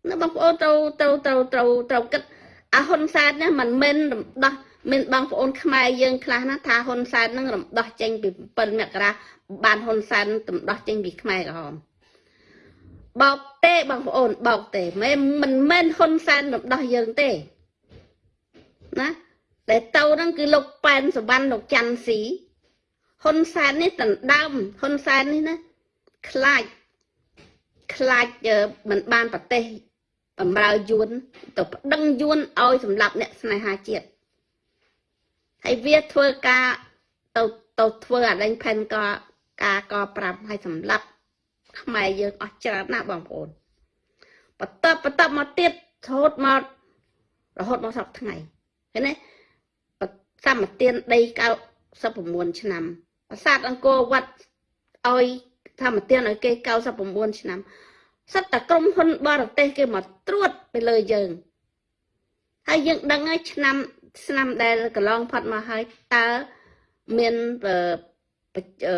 ណាបងប្អូនត្រូវត្រូវត្រូវត្រូវត្រូវគិតអាហ៊ុនសែននេះមិនមែនរំដោះ មានបងប្អូនខ្មែរយើងខ្លះណាថាហ៊ុនសែននឹងរំដោះចេញពី7មករាបានហ៊ុនសែនរំដោះចេញពីខ្មែរក្រហមបោកទេបងប្អូនបោកទេមិនមិនមែនហ៊ុនសែនរំដោះយើងទេណាដែលទៅហ្នឹងគឺលោកប៉ែនសវណ្ណលោកច័ន្ទស៊ីហ៊ុនសែននេះដណ្ដើមហ៊ុនសែននេះណាខ្លាចខ្លាចមិនបានប្រទេសបំរើយួនទៅប្តឹងយួនឲ្យសម្លាប់អ្នកស្នេហាជាតិ ហើយវាធ្វើការទៅទៅធ្វើអាដេញផែនក៏ការកប្រាប់ឲ្យសម្លាប់ខ្មែរយើងអស់ច្រើនណាស់បងប្អូនបន្តបន្តមកទៀតរហូតមករហូតមកសប្តាហ៍ថ្ងៃឃើញទេសម្បទានដី99ឆ្នាំប្រាសាទអង្គរវត្តឲ្យធម្មទានឲ្យគេ99ឆ្នាំសិតតែក្រុមហ៊ុនបរទេសគេមកត្រួតទៅលើយើងហើយយើងដឹងហើយឆ្នាំ ឆ្នាំដែលកន្លងផុតមកហើយតើមានអឺ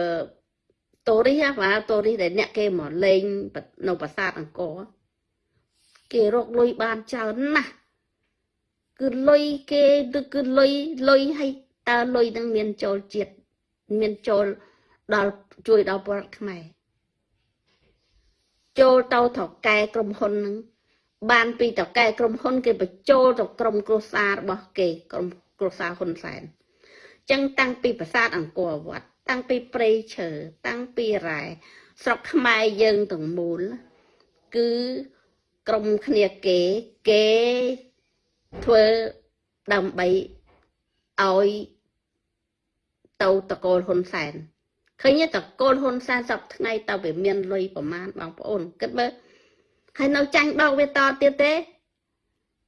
តូរីហ៎បាទតូរីដែលអ្នកគេមកលេងនៅប្រាសាទអង្គរគេរកលុយបានច្រើនណាស់គឺលុយគេគឺលុយលុយឲ្យតើលុយនឹងមានចូលជាតិមានចូលដល់ជួយដល់ពលខ្មែរចូលទៅត្រកែក្រុមហ៊ុននឹង បានពីត្រកែក្រុមហ៊ុន គេបញ្ចូលទៅក្រុមគ្រួសាររបស់គេក្រុមគ្រួសារហ៊ុនសែនចឹងតាំងពីប្រាសាទអង្គរវត្តតាំងពីព្រៃឈើតាំងពីរ៉ែស្រុកខ្មែរយើងទាំងមូល គឺក្រុមគ្នាគេគេធ្វើដើម្បីឲ្យទៅតកូលហ៊ុនសែនឃើញតកូលហ៊ុនសែនសពថ្ងៃតើវាមានលុយប្រមាណបងប្អូនគិតមើល ហើយនៅចាញ់បោកវាតទៀតទេ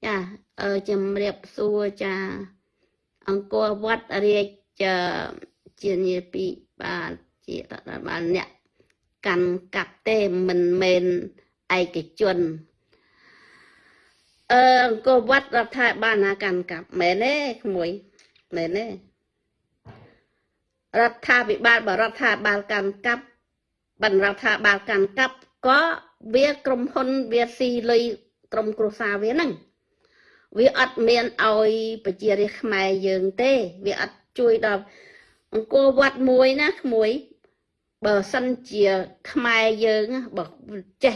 ចាអឺជំរាបសួរចាអង្គរវត្តរាជជាញាពីបាទជារដ្ឋបាលអ្នកកាន់កាប់ទេមិនមែនឯកជនអឺអង្គរវត្តរដ្ឋាភិបាលណាកាន់កាប់មែនទេក្មួយមែនទេរដ្ឋាភិបាលបរដ្ឋាភិបាលកាន់កាប់បណ្រដ្ឋាភិបាលកាន់កាប់ក៏ វាក្រុមហ៊ុនវាស៊ីលុយក្រុមគ្រួសារវាហ្នឹងវាអត់មានឲ្យប្រជារាស្ត្រខ្មែរយើងទេ វាអត់ជួយដល់អង្គរវត្តមួយណាក្មួយបើសិនជាខ្មែរយើងបើចេះ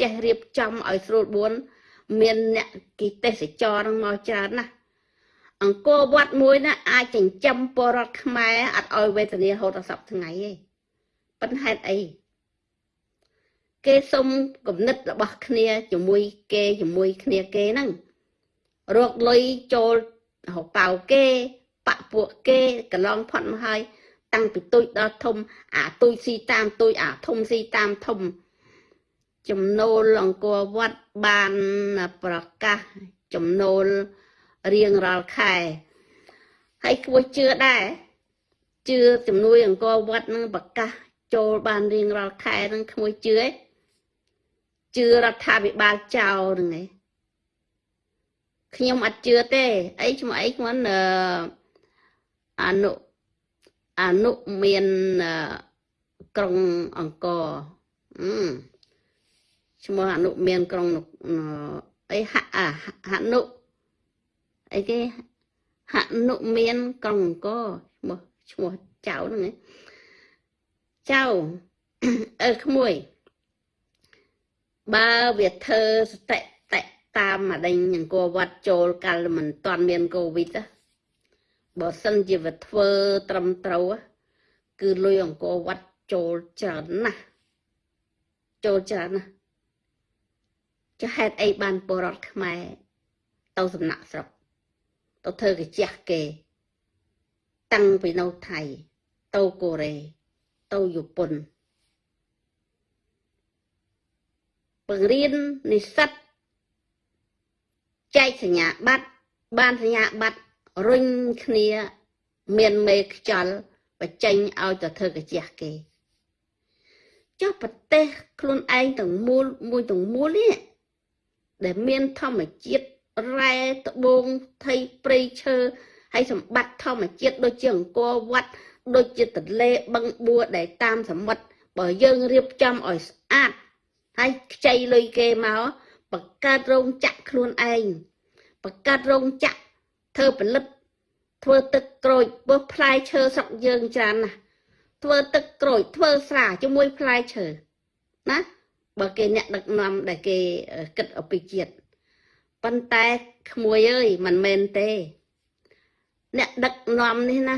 ចេះរៀបចំឲ្យស្រួលបួនមានអ្នកគិទេសចរនឹងមកច្រើនណាស់អង្គរវត្តមួយណាអាចចិញ្ចឹមពលរដ្ឋខ្មែរអត់ឲ្យវេទនាហូតដល់សប្ថ្ងៃទេប៉ុន្តែហេតុអី គេសុំគំនិតរបស់គ្នាជាមួយគេជាមួយគ្នាគេហ្នឹងរកលុយចូលហៅប៉ៅគេបាក់ពួកគេកន្លងផុតមកហើយតាំងពីទុយដល់ធំអាទុយស៊ីតាមទុយអាធំស៊ីតាមធំ ចំណូលអង្គរវត្តបានប្រកាសចំណូលរៀងរាល់ខែហើយគួរជឿដែរជឿជំនួយអង្គរវត្តនឹងប្រកាសចូលបានរៀងរាល់ខែនឹងក្មួយជឿឯង ជឿរដ្ឋាភិបាលចោលហ្នឹងឯងខ្ញុំអត់ជឿទេអីឈ្មោះអីខ្ញុំអនុអនុមានក្រុងអង្គរអឺឈ្មោះអនុមានក្រុងអីហហនុអីគេហនុមានក្រុងអង្គរឈ្មោះឈ្មោះចៅហ្នឹងឯងចៅអឺក្មួយ បើវាធ្វើសតិតិតាមអាដេញអង្គរវត្តចូលកាលមិនតាន់មានកូវីដបើសិនជាវាធ្វើត្រឹមត្រូវគឺលុយអង្គរវត្តចូលច្រើនណាស់ចូលច្រើនណាស់ចុះហេតុអីបានពលរដ្ឋខ្មែរទៅសំណាក់ស្រុកទៅធ្វើកាជះគេ តាំងពីនៅថៃទៅកូរ៉េទៅជប៉ុន បង្រៀននិស្សិតចែកសញ្ញាបត្របានសញ្ញាបត្ររុញគ្នា មានមេខ្យល់បញ្ចេញឲ្យទៅធ្វើកាជះគេចុះប្រទេសខ្លួនឯងទាំងមូលមួយទាំងមូលនេះដែលមានធម្មជាតិរ៉ែត្បូងថៃព្រៃឈើហើយសម្បត្តិធម្មជាតិដូចជាអង្គរវត្តដូចជាទន្លេបឹងបួដែលតាមសមុទ្របើយើងរៀបចំឲ្យស្អាត ហើយខ្ចីលុយគេមកបង្កើតរោងចក្រខ្លួនឯងបង្កើតរោងចក្រធ្វើផលិត ធ្វើទឹកក្រូចពោះផ្លែឈើស្រុកយើងច្រើនណាស់ធ្វើទឹកក្រូចធ្វើស្រាជាមួយផ្លែឈើណាបើគេអ្នកដឹកនាំដែលគេគិតអំពីជាតិប៉ុន្តែក្មួយអើយមិនមែនទេ អ្នកដឹកនាំនេះណា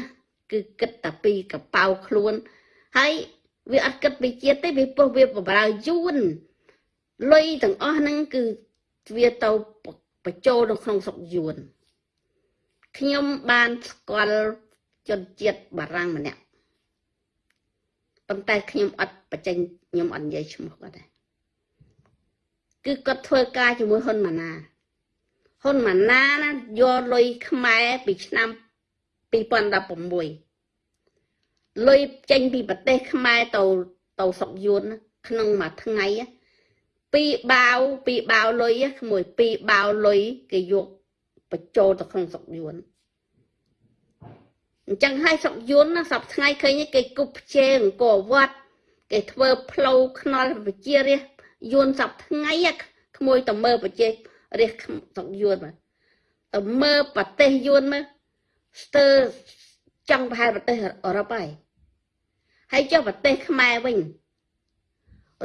គឺគិតតែពីកប៉ៅខ្លួនហើយវាអត់គិតពីជាតិទេវាពោះវាបម្រើយួន លុយទាំងអស់ហ្នឹងគឺវាទៅបញ្ចូលនៅក្នុងស្រុកយួនខ្ញុំបានស្គាល់ជនជាតិបារាំងម្នាក់ប៉ុន្តែខ្ញុំអត់បញ្ចេញខ្ញុំអត់និយាយឈ្មោះគាត់ទេគឺគាត់ធ្វើការជាមួយហ៊ុនម៉ាណាហ៊ុនម៉ាណាណាយកលុយខ្មែរពីឆ្នាំ2016លុយចេញពីប្រទេសខ្មែរទៅទៅស្រុកយួនក្នុងមួយថ្ងៃ ពីរបាវពីរបាវលុយក្មួយពីរបាវលុយគេយកបញ្ចូលទៅក្នុងស្រុកយួនអញ្ចឹងហើយស្រុកយួនណាសប្ថ្ងៃឃើញគេគប់ផ្ជែអង្គរវត្តគេធ្វើផ្លូវខ្នល់ប្រជារាស្ត្រយួនសប្ថ្ងៃក្មួយតមើប្រជារាស្ត្រស្រុកយួនមកតមើប្រទេសយួនមកស្ទើរចង់ប្រហែលប្រទេសអឺរ៉ុបហើយហើយចុះប្រទេសខ្មែរវិញ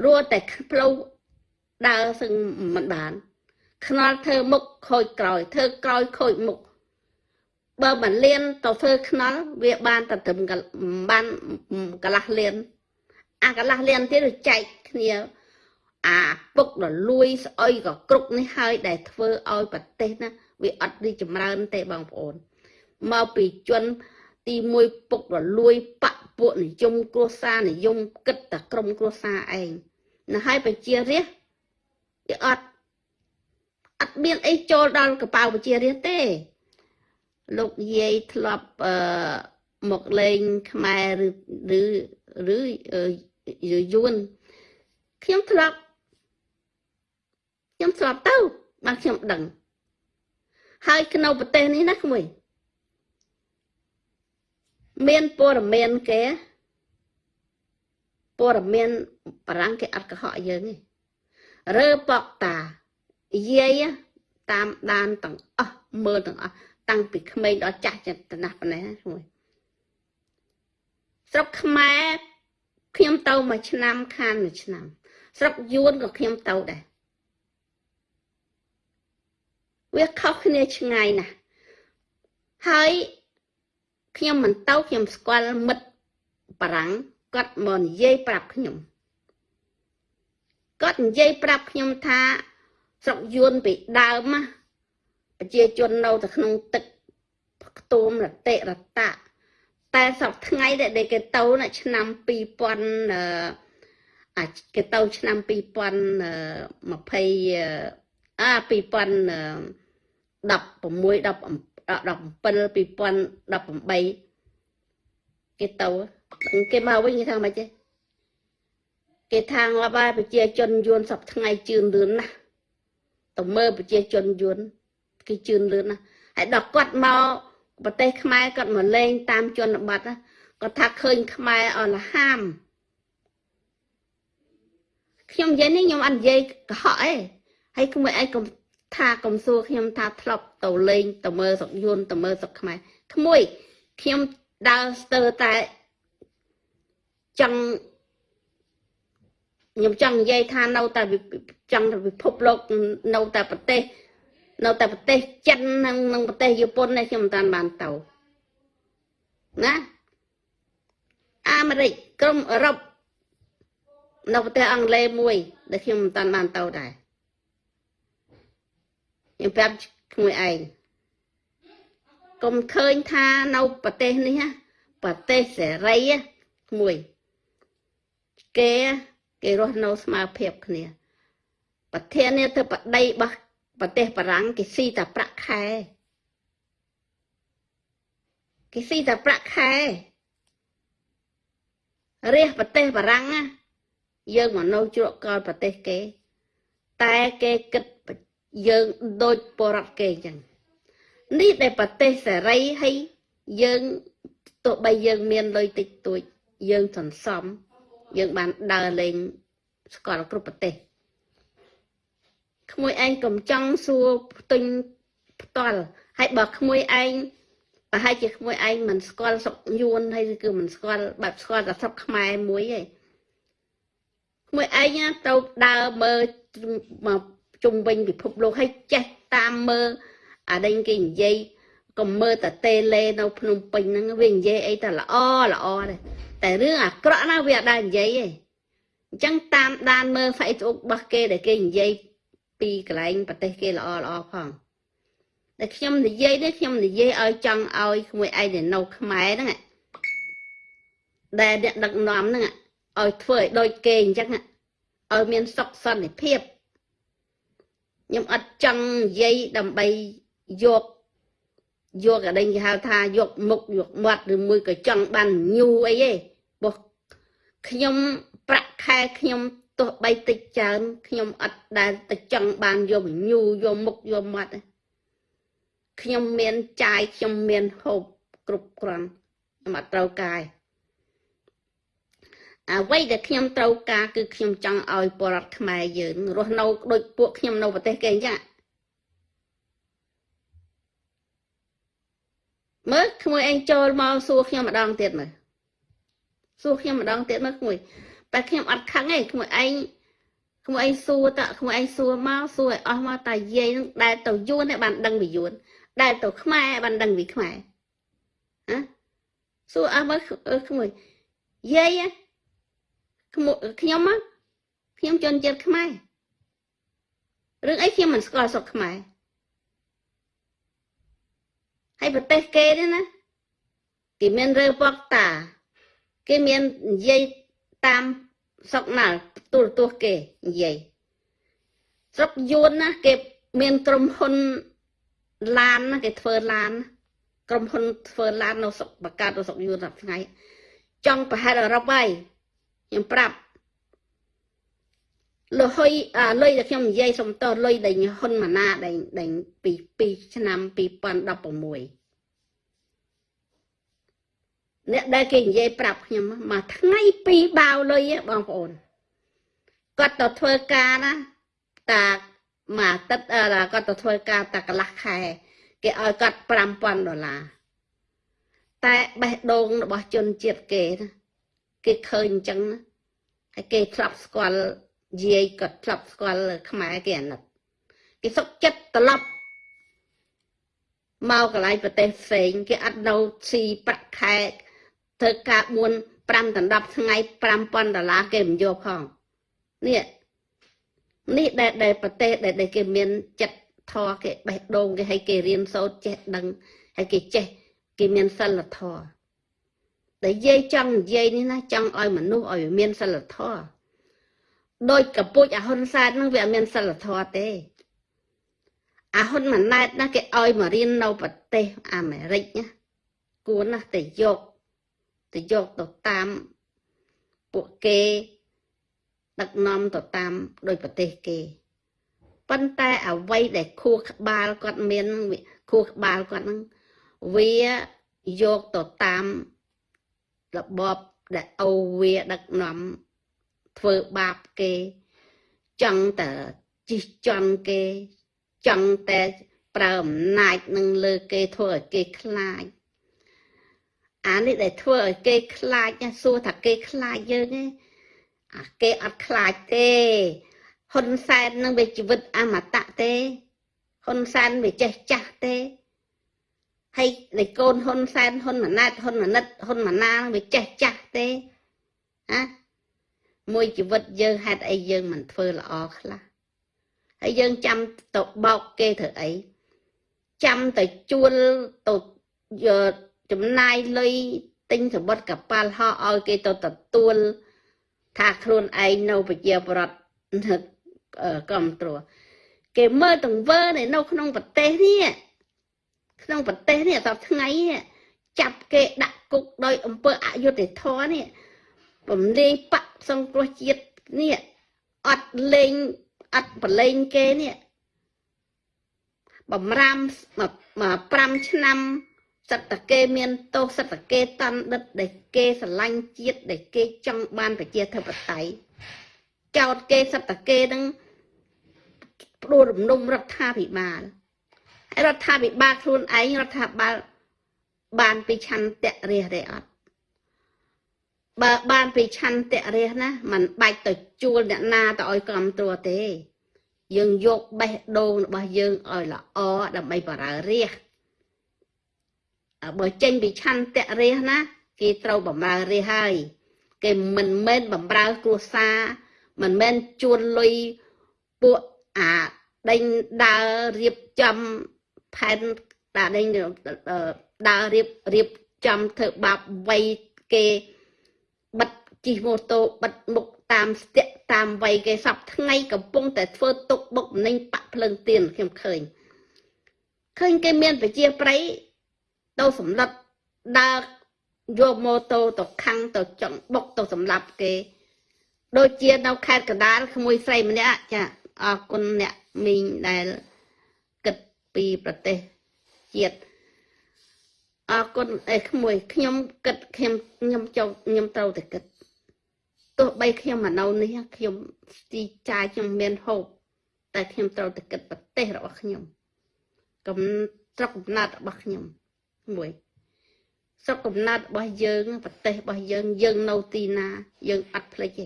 រួចតែផ្លូវ ដើរសឹងមិនបាន ខ្នល់ធ្វើមុខខូចក្រោយធ្វើក្រោយខូចមុខបើមិនលៀនទៅធ្វើខ្នល់វាបានតែត្រឹមបានកន្លះលៀនអាកន្លះលៀនទៀតចែកគ្នាអាពុករលួយស្អុយក៏គ្រប់នេះហើយដែលធ្វើឲ្យប្រទេសណាវាអត់រីចម្រើនទេបងប្អូនមកពីជនទី1ពុករលួយបពពួកនិយមគ្រួសារនិយមគិតតែក្រុមគ្រួសារឯងណាហើយប្រជារាស្ត្រ វាអត់អត់មានអីចូលដល់កប៉ៅប្រជារាស្ត្រទេ លោកយាយធ្លាប់អឺមកលេងខ្មែរឬឬឬយួនខ្ញុំធ្លាប់ខ្ញុំធ្លាប់ទៅបាទខ្ញុំដឹង ហើយក្នុងប្រទេសនេះណាក្មួយមានព័ត៌មានគេព័ត៌មានបារាំងគេអត់កុហកយើងទេ រើប៉កតាយាយតាមដានទាំងអស់មើលទាំងអស់តាំងពីក្មេងដល់ចាស់ចិត្តណាស់ប៉ុណ្ណេះមួយស្រុកខ្មែរខ្ញុំទៅមួយឆ្នាំខានមួយឆ្នាំ ស្រុកយួនក៏ខ្ញុំទៅដែរវាខុសគ្នាឆ្ងាយណាស់ហើយខ្ញុំមិនទៅខ្ញុំស្គាល់មិត្តបារាំងគាត់មកនិយាយប្រាប់ខ្ញុំ គាត់និយាយប្រាប់ខ្ញុំថា ស្រុកយួនពីដើមណាប្រជាជននៅតែក្នុងទឹកខ្ទុំរតិរតៈតែសពថ្ងៃដែលគេទៅណាឆ្នាំ2000អាគេទៅឆ្នាំ2020អា2016 10 17 2018គេទៅគេមកវិញគេថាម៉េចទេ គេថាងាប់ហើយប្រជាជនយួនសពថ្ងៃជឿនលឿនណាស់ទៅមើលប្រជាជនយួនគេជឿនលឿនណាស់ហើយដល់គាត់មកប្រទេសខ្មែរគាត់មកលេងតាមជនបទគាត់ថាឃើញខ្មែរអរលហាមខ្ញុំនិយាយនេះខ្ញុំអត់និយាយកុហកអីហើយក្មួយឯងកុំថាកុំសួរខ្ញុំថាធ្លាប់ទៅលេងទៅមើលសុកយួនទៅមើលសុកខ្មែរក្មួយខ្ញុំដើរស្ទើរតែចង់ ខ្ញុំចង់និយាយថានៅតែចង់ពិភពលោកនៅតែប្រទេស នៅតែប្រទេសចិននិងនិងប្រទេសជប៉ុននេះខ្ញុំមិនតាន់បានទៅណាអាមេរិកក្រុមអឺរ៉ុបនៅប្រទេសអង់គ្លេសមួយ ដែលខ្ញុំមិនតាន់បានទៅដែរខ្ញុំប្រាប់ក្មួយឯងកុំឃើញថានៅប្រទេសនេះប្រទេសសេរីមួយគេ គេរស់នៅស្មើភាពគ្នា ប្រធានាធិបតីរបស់ប្រទេសបារាំងគេស៊ីតែប្រាក់ខែគេស៊ីតែប្រាក់ខែរះប្រទេសបារាំងណាយើងមកនៅជ្រកកលប្រទេសគេ តែគេគិតយើងដូចបរដ្ឋគេអញ្ចឹងនេះដែលប្រទេសសេរីហើយយើងទោះបីយើងមានលុយតិចតួចយើងសន្សំ យើងបានដើរលេងស្គាល់គ្រប់ប្រទេសក្មួយឯងកុំចង់សួរផ្ទុញផ្ទាល់ហើយបើក្មួយឯងប្រហែលជាក្មួយឯងមិនស្គាល់ស្រុកយួនហើយគឺមិនស្គាល់បែបស្គាល់តែស្រុកខ្មែរមួយឯងក្មួយឯងទៅដើរមើលមកជុំវិញពិភពលោកហើយចេះតាមមើលអាដេញគេនិយាយកុំមើលតែតេឡេនៅភ្នំពេញហ្នឹងវានិយាយអីតែល្អល្អដែរ តែរឿងអាក្រក់ណាវាអត់ដែរនិយាយទេអញ្ចឹងតាមដានមើល Facebook របស់គេដែលគេនិយាយពីកន្លែងប្រទេសគេល្អល្អផងតែខ្ញុំនិយាយនេះខ្ញុំនិយាយឲ្យចង់ឲ្យក្មួយឯងដែលនៅខ្មែរហ្នឹងដែលអ្នកដឹកនាំហ្នឹងឲ្យធ្វើឲ្យដូចគេអញ្ចឹងឲ្យមានសុខសន្តិភាពខ្ញុំអត់ចង់និយាយដើម្បីយកយកអដេញគេហៅថាយកមុខយកមាត់ឬមួយក៏ចង់បានញូអីទេ បោះខ្ញុំប្រាក់ខែខ្ញុំទោះបីតិចច្រើនខ្ញុំអត់ដែលទៅចង់បានយកញូយកមុខយកមាត់ទេខ្ញុំមានចាយខ្ញុំមានហូបគ្រប់គ្រាន់ខ្ញុំអត់ត្រូវកាយអ្វីដែលខ្ញុំត្រូវការគឺខ្ញុំចង់ឲ្យបរដ្ឋខ្មែរយើងរស់នៅដូចពួកខ្ញុំនៅប្រទេសគេអញ្ចឹងមើលក្មួយឯងចូលមកសួរខ្ញុំម្ដងទៀតមើល សួរខ្ញុំម្ដងទៀតមើលក្មួយតែខ្ញុំអត់ខឹងទេក្មួយឯងក្មួយឯងសួរតក្មួយឯងសួរមកសួរឲ្យអស់មកតែយាយនឹងដែលទៅយួនឯងបានដឹងពីយួនដែលទៅខ្មែរបានដឹងពីខ្មែរហ៎សួរអស់មកក្មួយយាយខ្ញុំខ្ញុំខ្ញុំជនជាតិខ្មែររឿងអីខ្ញុំមិនស្គាល់ស្រុកខ្មែរហើយប្រទេសគេនេះណាគេមានរើពកតា គេមាននិយាយតាមស្រុកណាទូរទស្សន៍គេនិយាយស្រុកយួនណាគេមានក្រុមហ៊ុនឡានណាគេធ្វើឡាន ក្រុមហ៊ុនធ្វើឡាននៅស្រុកបកាត់នៅស្រុកយួនរាប់ថ្ងៃចង់ប្រហែលអឺរ៉ុបហើយខ្ញុំប្រាប់លុយអាលុយដែលខ្ញុំនិយាយសុំតលុយដែលហ៊ុនម៉ាណាដែលដែលពី2ឆ្នាំ2016 អ្នកដែលគេនិយាយប្រាប់ខ្ញុំមួយថ្ងៃពីរបាវលុយបងប្អូនគាត់ទៅធ្វើការណាតាមួយអាទិត្យគាត់ទៅធ្វើការតាកន្លះខែ គេឲ្យគាត់5000ដុល្លារតែបេះដូងរបស់ជនជាតិគេណាគេឃើញអញ្ចឹងហើយគេធ្លាប់ស្គាល់យាយក៏ធ្លាប់ស្គាល់ខ្មែរគេអាណិតគេសុកចិត្តត្រឡប់មកកន្លែងប្រទេសផ្សេងគេអត់នៅស៊ីប្រាក់ខែ ធ្វើការ4 5ដល់10ថ្ងៃ5000ដុល្លារគេមិនយកផងនេះនេះដែលដែលប្រទេសដែលគេមានចិត្តធរគេបេះដូងគេឲ្យគេរៀនសូត្រចេះដឹងហើយគេចេះគេមានសិលធម៌ដែលយាយចង់និយាយនេះណាចង់ឲ្យមនុស្សឲ្យមានសិលធម៌ដោយកពុជអាហ៊ុនសែននឹងវាអត់មានសិលធម៌ទេអាហ៊ុនម៉ាណែតណាគេឲ្យមករៀននៅប្រទេសអាមេរិកណាគួរណាស់ទៅយក ទៅយកទៅតាមពួកគេ ដឹកនាំទៅតាមដោយប្រទេសគេប៉ុន្តែអ្វីដែលខួរក្បាលគាត់មានខួរក្បាលគាត់ហ្នឹងវាយកទៅតាមរបបដែលអូវាដឹកនាំធ្វើបាបគេ ចង់តែជិះជន់គេចង់តែប្រើអំណាចនឹងលើគេធ្វើឲ្យគេខ្លាច អានេះដែលធ្វើឲ្យគេខ្លាចសួរថាគេខ្លាចយើងទេអាគេអត់ខ្លាចទេហ៊ុនសែននឹងវាជីវិតអមតៈទេហ៊ុនសែនវាចេះចាស់ទេហើយកូនហ៊ុនសែនហ៊ុនម៉ាណែតហ៊ុនម៉ាណិតហ៊ុនម៉ាណាវាចេះចាស់ទេណាមួយជីវិតយើងហេតុអីយើងមិនធ្វើល្អខ្លះហើយយើងចាំទៅបោកគេធ្វើអីចាំទៅជួលទៅយក ចំណាយលុយទិញសម្បត្តិកប៉ាល់ហោះឲ្យគេទៅទទួលថាខ្លួនឯងនៅប្រជាប្រដ្ឋគ្រប់គ្រងគេមើលទង្វើនៅក្នុងប្រទេសនេះក្នុងប្រទេសនេះតថ្ងៃនេះចាប់គេដាក់គុកដោយអំពើអយុត្តិធម៌នេះបំលេងបកសង្គ្រោះជាតិនេះអត់លេងអត់ប្រឡែងគេនេះបំរាម5ឆ្នាំ សិតតគេមានទោសសិតតគេតន់ដិតដែលគេស្រឡាញ់ជាតិដែលគេចង់បានប្រជាធិបតេយ្យចោតគេសិតតគេនឹងផ្ដួលរំលំរដ្ឋាភិបាលហើយរដ្ឋាភិបាលខ្លួនឯងរដ្ឋាភិបាលបានពីឆន្ទៈរះទេអត់បើបានពីឆន្ទៈរះណាมันបាច់ទៅជួលអ្នកណាទៅឲ្យគ្រប់គ្រងទេ យើងយកបេះដូងរបស់យើងឲ្យល្អដើម្បីបរើរះ បើចេញពីឆន្ទៈរះណាគេត្រូវបំរើរះហើយគេមិនមែនបំរើគ្រួសារមិនមែនជួលលុយពួកអាដេញដើររៀបចំផែនតាដេញដើររៀបរៀបចំធ្វើបាបវ័យគេបិទជិះម៉ូតូបិទមុខតាមស្ទាក់តាមវ័យគេសពថ្ងៃកំពុងតែធ្វើទុកបុកម្នេញបាក់ភ្លើងទៀនខ្ញុំឃើញឃើញគេមានប្រជាប្រិយ ទៅសម្លឹកដើរយកម៉ូតូទៅខាំងទៅចង់បុកទៅសម្លាប់គេ ដូចជានៅខេត្តកណ្ដាលក្មួយស្រីម្នាក់ចាអរគុណអ្នកមីងដែលគិតពីប្រទេសជាតិអរគុណអេក្មួយខ្ញុំគិតខ្ញុំខ្ញុំចង់ខ្ញុំត្រូវតែគិតទោះបីខ្ញុំមកនៅនេះខ្ញុំទីចាយខ្ញុំមានហូបតែខ្ញុំត្រូវតែគិតប្រទេសរបស់ខ្ញុំកំស្រុកកំណត់របស់ខ្ញុំ មួយស្រុកកំណត់របស់យើងប្រទេសរបស់យើងយើងនៅទីណា យើងអត់ភ្លេចទេ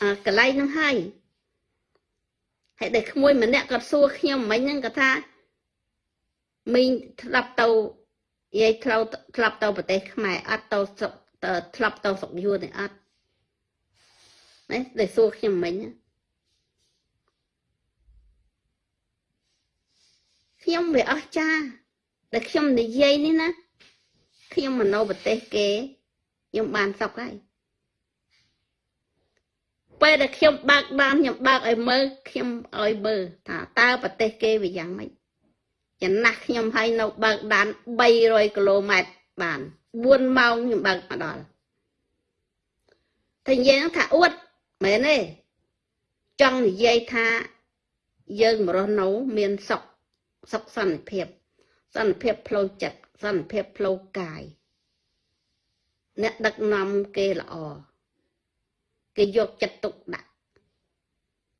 អាកន្លែងហ្នឹងហើយហើយដែលក្មួយម្នាក់គាត់សួរខ្ញុំមិញហ្នឹងគាត់ថាមីងស្ដាប់ទៅយាយធ្លាប់ធ្លាប់ទៅប្រទេសខ្មែរអត់ទៅស្រុកធ្លាប់ទៅស្រុកយួនទេអត់ណាដែលសួរខ្ញុំមិញខ្ញុំវាអស់ចា ដែលខ្ញុំនិយាយនេះណាខ្ញុំមនោប្រទេសគេខ្ញុំបានសុខហើយពេលដែលខ្ញុំបើកបានខ្ញុំបើកឲ្យមើលខ្ញុំឲ្យមើលថាតើប្រទេសគេវាយ៉ាងម៉េចចំណាស់ខ្ញុំឲ្យនៅបើកដាន300គីឡូម៉ែត្របាន4ម៉ោងខ្ញុំបើកមកដល់តែយើងថាអួតមែនទេចង់និយាយថាយើងមរស់នៅមានសុខសុខសន្តិភាព សន្តិភាពផ្លូវចិត្តសន្តិភាពផ្លូវកាយអ្នកដឹកនាំគេល្អគេយកចិត្តទុកដាក់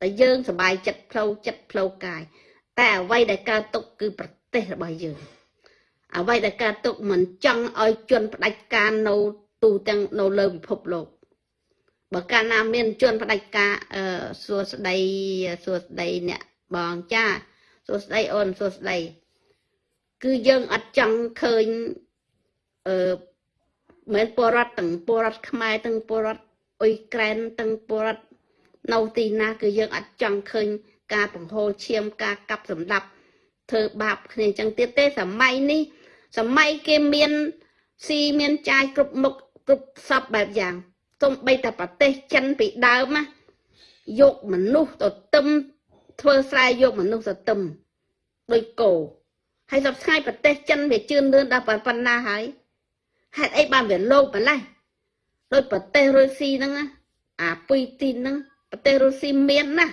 តែយើងសบายចិត្តផ្លូវចិត្តផ្លូវកាយតែអ្វីដែលកើតទុកគឺប្រទេសរបស់យើងអ្វីដែលកើតទុកមិនចង់ឲ្យជនផ្ដាច់ការនៅទូទាំងនៅលើពិភពលោកបើកាលណាមានជនផ្ដាច់ការអឺសួស្ដីសួស្ដីអ្នកបងចាសួស្ដីអូនសួស្ដី គឺយើងអត់ចង់ឃើញអឺមិនពលរដ្ឋទាំងពលរដ្ឋខ្មែរទាំងពលរដ្ឋអ៊ុយក្រែនទាំងពលរដ្ឋនៅទីណា គឺយើងអត់ចង់ឃើញការបង្ហូរឈាមការកាប់សម្លាប់ធ្វើបាបគ្នាអញ្ចឹងទៀតទេសម័យនេះសម័យគេមានស៊ីមានចាយគ្រប់មុខគ្រប់សពបែបយ៉ាងទុំបីតែប្រទេសចិនពីដើមណាយកមនុស្សទៅទឹមធ្វើស្រែយកមនុស្សទៅទឹមដូចគោ ហើយសប្តាហ៍ប្រទេសចិនវាជឿនលឿនដល់ប៉ុណ្ណាហើយហេតុអីបានវាលោកម្លេះដោយប្រទេសរុស្ស៊ីហ្នឹងអាពុយទីនហ្នឹងប្រទេសរុស្ស៊ីមានណា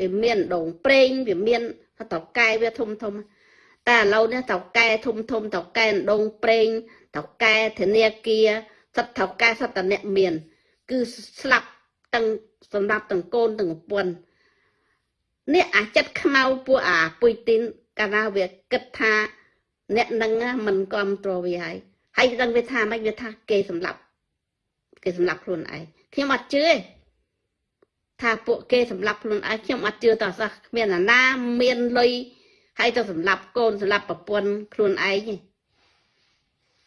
វាមានដងប្រេងវាមានតកែវាធំធំតែឥឡូវនេះតកែធំធំតកែដងប្រេងតកែធនាគារសត្វតកែសត្វតអ្នកមាន គឺស្លាប់ទាំងសម្រាប់ទាំងកូនទាំងប្រពន្ធនេះអាចិត្តខ្មៅពួកអាពុយទីន កាលណាវាគិតថាអ្នកនឹងមិនគ្រប់គ្រងវាហើយហើយដឹងវាថាម៉េចវាថាគេសម្លាប់គេសម្លាប់ខ្លួនឯងខ្ញុំអត់ជឿទេថាពួកគេសម្លាប់ខ្លួនឯងខ្ញុំអត់ជឿតោះសោះគ្មានអាណាមានលុយហើយទៅសម្លាប់កូនសម្លាប់ប្រពន្ធខ្លួនឯងទេ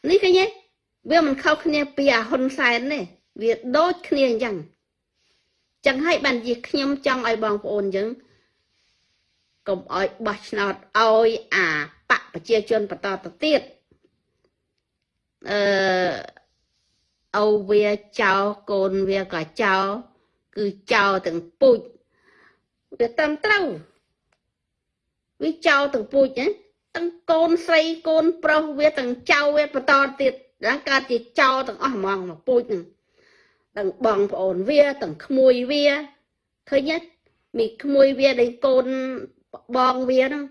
នេះឃើញទេវាមិនខុសគ្នាពីអាហ៊ុនសែនទេវាដូចគ្នាអញ្ចឹងចឹងហើយបានជាខ្ញុំចង់ឲ្យបងប្អូនយើង កុំឲ្យបោះឆ្នោតឲ្យអាបកប្រជាជនបន្តទៅទៀតអឺអូវាចោលកូនវាក៏ចោលគឺចោលទាំងពូជវាត្រឹមត្រូវវាចោលទាំងពូជណាទាំងកូនស្រីកូនប្រុសវាទាំងចៅវាបន្តទៀតដល់កើតជាចោលទាំងអស់ហ្មងមកពូជហ្នឹងទាំងបងប្អូនវាទាំងក្មួយវាឃើញទេមីក្មួយវាដែលកូន បងវាហ្នឹង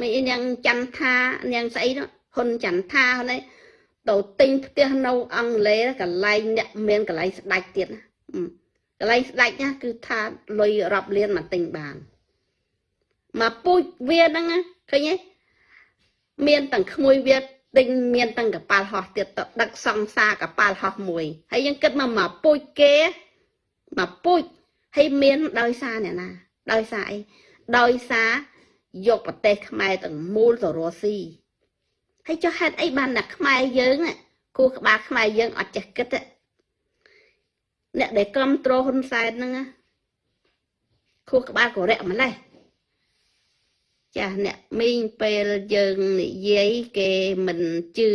មីនាងចន្ទថានាងស្អីនោះហ៊ុនចន្ទថាហ្នឹងទៅទិញផ្ទះនៅអង់គ្លេសកន្លែងអ្នកមានកន្លែងស្ដាច់ទៀតណាកន្លែងស្ដាច់ណាគឺថាលុយរាប់លានមកទិញបានមកពូជវាហ្នឹងឃើញទេមានទាំងក្មួយវាទិញមានទាំងកប៉ាល់ហោះទៀតទៅដឹកសង្សារកប៉ាល់ហោះមួយហើយយើងគិតមកមកពូជគេមកពូជហើយមានដោយសារអ្នកណាដោយសារអី ដោយសារយកប្រទេសខ្មែរទាំងមូលទៅរស់ស៊ីហើយចុះហេតុអីបានតែខ្មែរយើងគូក្បាលខ្មែរយើងអត់ចេះគិតអ្នកដែលគ្រប់គ្រងហ៊ុនសែនហ្នឹងគូក្បាលកូរ៉េម្លេះចាអ្នកមីងពេលយើងនិយាយគេមិនជឿ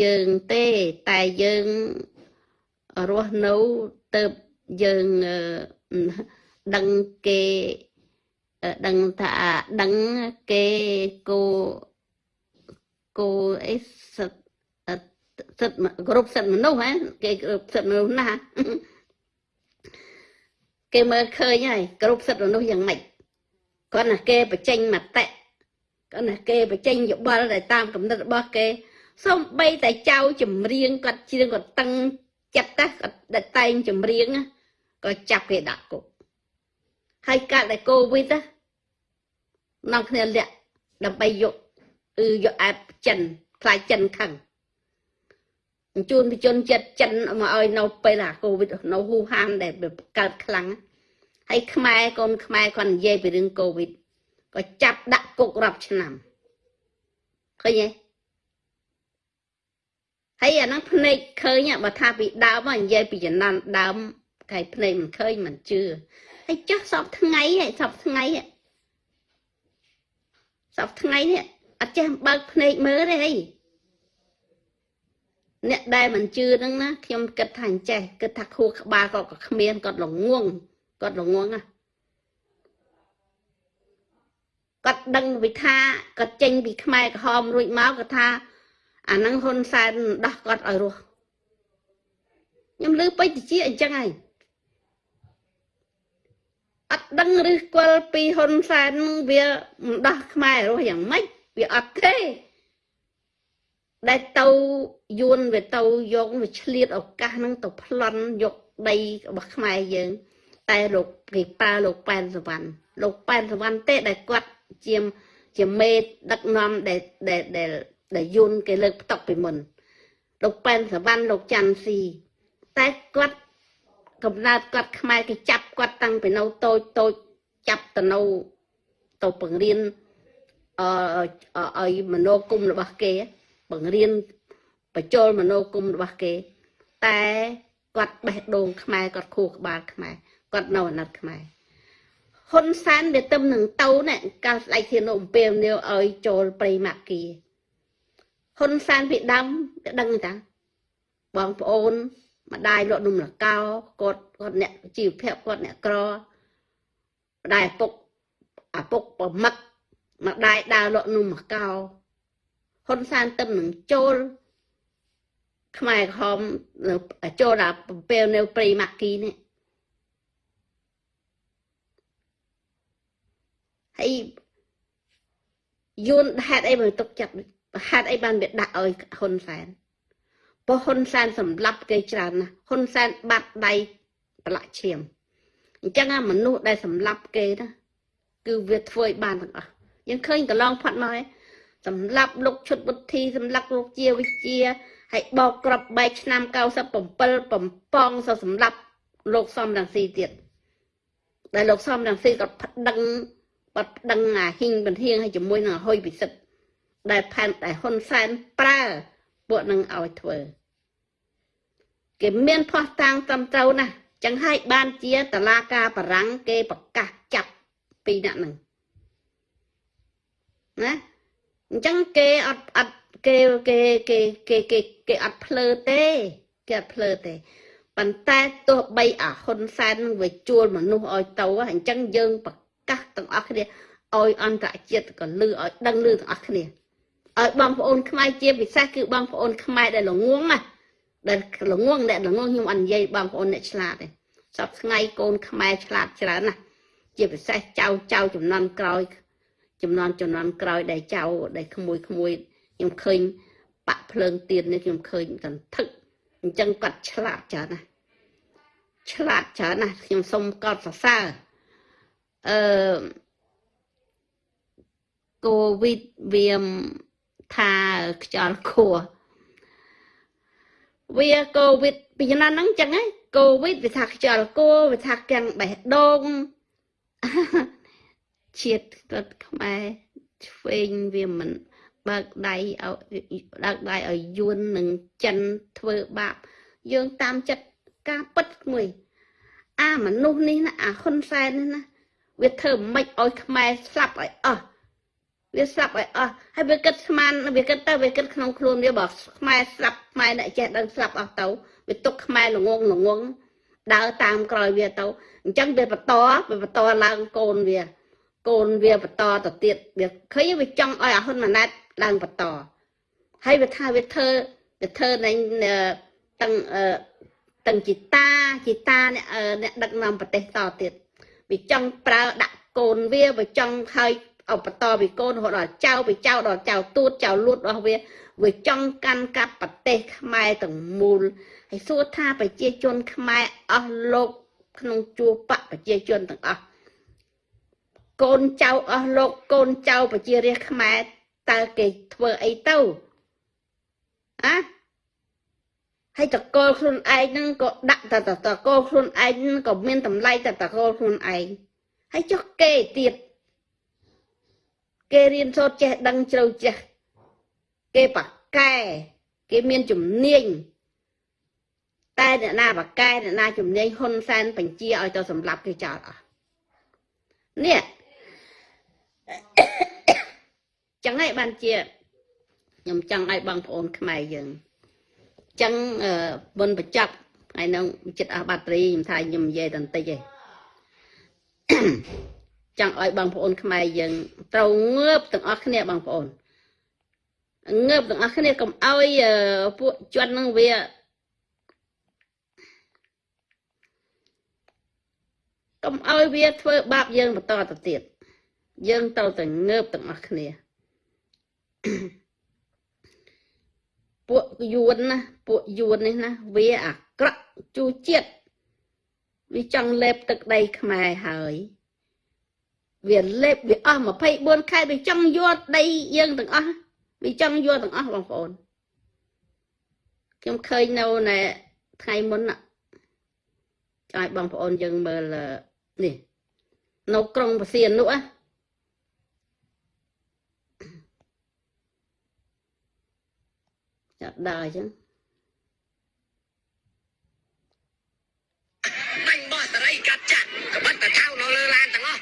យើងទេតែយើងរស់នៅទៅយើងដឹងគេ ដឹងថាដឹងគេគោគោអីសិតសិតគ្រប់សិតមនុស្សហ៎គេគ្រប់សិតមនុស្សណាគេមើលឃើញហើយគ្រប់សិតមនុស្សយ៉ាងម៉េចគាត់ណាគេបញ្ចេញមតិគាត់ណាគេបញ្ចេញយោបល់ដែលតាមកំណត់របស់គេសូម្បីតែចៅចម្រៀងគាត់ច្រៀងគាត់តឹងចិត្តតែគាត់តែងចម្រៀងក៏ចាប់គេដាក់គុកហើយកាត់តែកូវីដ នាំគ្នាលាក់ដើម្បីយកគឺយកអែបចិនខ្លាចចិនខឹងអញ្ជូនវិជនចិត្តចិនមកឲ្យនៅពេលអាកូវីដនៅហ៊ូហានដែលកើតខ្លាំងហើយខ្មែរកូនខ្មែរគាត់និយាយពីរឿងកូវីដក៏ចាប់ដាក់គុករាប់ឆ្នាំឃើញទេហើយអាហ្នឹងភ្នែកឃើញបើថាពីដើមនិយាយពីចំណានដើមកាយភ្នែកមិនឃើញមិនជឿហើយចុះសពថ្ងៃហើយសពថ្ងៃ សពថ្ងៃនេះអត់ចេះបើកភ្នែកមើលទេហីអ្នកដែលមិនជឿហ្នឹងណាខ្ញុំគិតថាអញ្ចេះគិតថាខួរក្បាលគាត់ក៏គ្មានគាត់ល្ងងគាត់ល្ងងណាគាត់ដឹងវិថាគាត់ចេញពីខ្មែរក្រហមរួចមកគាត់ថាអាហ្នឹងហ៊ុនសែនដោះគាត់ឲ្យរស់ខ្ញុំលើពេជ្រជាអញ្ចឹងហើយ អត់ដឹងឬគល់ពីហ៊ុនសែនវាមិនដោះខ្មែររស់យ៉ាងម៉េចវាអត់ទេដែលទៅយួនវាទៅយកវាឆ្លៀតឱកាសហ្នឹងទៅប្លន់យកដីរបស់ខ្មែរយើង តែលោកគេប៉ាលោកប៉ែនសវណ្ណលោកប៉ែនសវណ្ណទេដែលគាត់ជាជាមេដឹកនាំដែលដែលដែលយួនគេលើកផ្ទុកពីមុនលោកប៉ែនសវណ្ណលោកច័ន្ទស៊ីតែគាត់ កំណើតគាត់ខ្មែរគេចាប់គាត់តាំងពីនៅតូចតូចចាប់ទៅនៅទៅបង្រៀនអឺឲ្យមនោគមរបស់គេ បង្រៀនបញ្ចូលមនោគមរបស់គេ តែគាត់បេះដូងខ្មែរគាត់ខួរក្បាលខ្មែរគាត់នៅអាណត្តិខ្មែរហ៊ុនសែនវាទឹមនឹងទៅណែកាលស្ដេចធានអំពៀវនាវឲ្យចូលព្រៃម៉ាគីហ៊ុនសែនពីដើមវាដឹងតាបងប្អូន ម្ដាយលក់នំលកោគាត់គាត់អ្នកជីវភ័ព្វគាត់អ្នកក្រម្ដាយឪពុកឪពុកប្រមឹកម្ដាយដើរលក់នំលកោហ៊ុនសែនទឹមនឹងចូលខ្មែរក្រហមចូលដល់ពេលនៅព្រៃម៉ាគីនេះហើយយួនហេតុអីបើទុកចិត្តហេតុអីបានវាដាក់ឲ្យហ៊ុនសែន ព្រោះហ៊ុនសែនសម្លាប់គេច្រើនណាស់ហ៊ុនសែនបាត់ដៃប្រឡាក់ឈាមអញ្ចឹងមនុស្សដែលសម្លាប់គេណាគឺវាធ្វើឲ្យបានទាំងអស់យើងឃើញកន្លងផាត់មកហើយសម្លាប់លោកឈុតវុធីសម្លាប់លោកជាវិជាហើយបោកក្របបែកឆ្នាំ97បំពងសសម្លាប់លោកសំរងស៊ីទៀតដែលលោកសំរងស៊ីក៏ប្តឹងបាត់ប្តឹងអាហ៊ីងបន្ទាងឲ្យជាមួយនឹងអហុយពិសិដ្ឋដែលផែនតែហ៊ុនសែនប្រើ ពួកនឹងឲ្យធ្វើគេមានផោះតាំងត្រឹមត្រូវណាស់ចឹងហើយបានជាតឡាការបារាំងគេប្រកាសចាប់ពីអ្នកហ្នឹងណាអញ្ចឹងគេអត់អត់គេគេគេគេគេគេអត់ភ្លើទេគេអត់ភ្លើទេប៉ុន្តែទោះបីអាហ៊ុនសែនវាជួលមនុស្សឲ្យទៅអញ្ចឹងយើងប្រកាសទាំងអស់គ្នាឲ្យអន្តរជាតិក៏លឺឲ្យដឹងលឺទាំងអស់គ្នា ឲ្យបងប្អូនខ្មែរជាពិសេសគឺបងប្អូនខ្មែរដែលល្ងងណាដែលល្ងងអ្នកល្ងងខ្ញុំអត់និយាយបងប្អូនអ្នកឆ្លាតទេសពថ្ងៃកូនខ្មែរឆ្លាតច្រើនណាស់ជាពិសេសចៅចៅចំនួនក្រោយចំនួនចំនួនក្រោយដែលចៅដែលក្មួយក្មួយខ្ញុំឃើញបាក់ភ្លើងទៀននេះខ្ញុំឃើញកន្ធឹកអញ្ចឹងគាត់ឆ្លាតច្រើនណាស់ឆ្លាតច្រើនណាស់ខ្ញុំសូមកោតសរសើរអឺកូវីដវា ថាខ្យល់ខួរវាកូវីដពីចំណានហ្នឹងចឹងហ៎កូវីដវាថាខ្យល់គួរវាថាកាំងបេះដូងជាតិគាត់ខ្មែរឆ្វេងវាមិនបើកដៃឲ្យបើកដៃឲ្យយួននឹងចិនធ្វើបាប យើងតាមចិត្តការពិតមួយ អាមនុស្សនេះណាអាហ៊ុនសែននេះណាវាធ្វើមិនឲ្យខ្មែរស្លាប់ឲ្យអស់ វាស្លាប់ឲ្យអស់ហើយវាគិតស្មានវាគិតទៅវាគិតក្នុងខ្លួនវាបើខ្មែរស្លាប់ខ្មែរអ្នកចេះដឹងស្លាប់អស់ទៅវាទុកខ្មែរល្ងងល្ងងដើរតាមក្រោយវាទៅអញ្ចឹងវាបន្តវាបន្តឡើងកូនវា កូនវាបន្តទៅទៀតវាឃើញវាចង់ឲ្យអាហ៊ុនម៉ាណែតឡើងបន្តហើយវាថាវាធ្វើវាធ្វើនៃទាំងទាំងជីតាជីតាអ្នកអ្នកដឹកនាំប្រទេសតទៀតវាចង់ប្រើដាក់កូនវាវាចង់ឲ្យ អបតពីកូនរហូតដល់ចៅពីចៅដល់ចៅទួតចៅលួតរបស់វាវាចង់កាន់កាប់ប្រទេសខ្មែរទាំងមូលហើយសួរថាប្រជាជនខ្មែរអស់លោកក្នុងជួរបកប្រជាជនទាំងអស់កូនចៅអស់លោកកូនចៅប្រជារាស្ត្រខ្មែរតើគេធ្វើអីទៅអាហើយតកលខ្លួនឯងហ្នឹងក៏ដាក់តតកលខ្លួនឯងក៏មានតម្លៃតតកលខ្លួនឯងហើយចុះគេទៀត គេរៀនសូត្រចេះដឹងជ្រៅចេះគេបកកែគេមានជំនាញតែអ្នកណាបកកែអ្នកណាជំនាញហ៊ុនសែនបញ្ជាឲ្យទៅសម្លាប់គេចោលអស់នេះចឹងហើយបានជាខ្ញុំចង់ឲ្យបងប្អូនខ្មែរយើងចឹងបុណ្យបញ្ចប់ថ្ងៃនោះចិត្តអស់បាត់រីខ្ញុំថាខ្ញុំនិយាយតែបន្តិចឯង ចង់ឲ្យបងប្អូនខ្មែរយើងត្រូវងើបទាំងអស់គ្នាបងប្អូនងើបទាំងអស់គ្នាកុំឲ្យពួកជននឹងវាកុំឲ្យវាធ្វើបាបយើងបន្តទៅទៀតយើងត្រូវតែងើបទាំងអស់គ្នាពួកយួនណាពួកយួននេះណាវាអាក្រក់ជូជាតិវាចង់លេបទឹកដីខ្មែរហើយ វាលេបវាអស់24ខែវាចង់យកដីយើងទាំងអស់វាចង់យកទាំងអស់បងប្អូនខ្ញុំឃើញនៅនៅថ្ងៃមុនចង់ឲ្យបងប្អូនយើងមើលនេះនៅក្រុងបសៀននោះណាចាក់ដើរអញ្ចឹងបាញ់បោះសេរីកាត់ចាក់ក្បិតតថៅនៅលើឡានទាំងអស់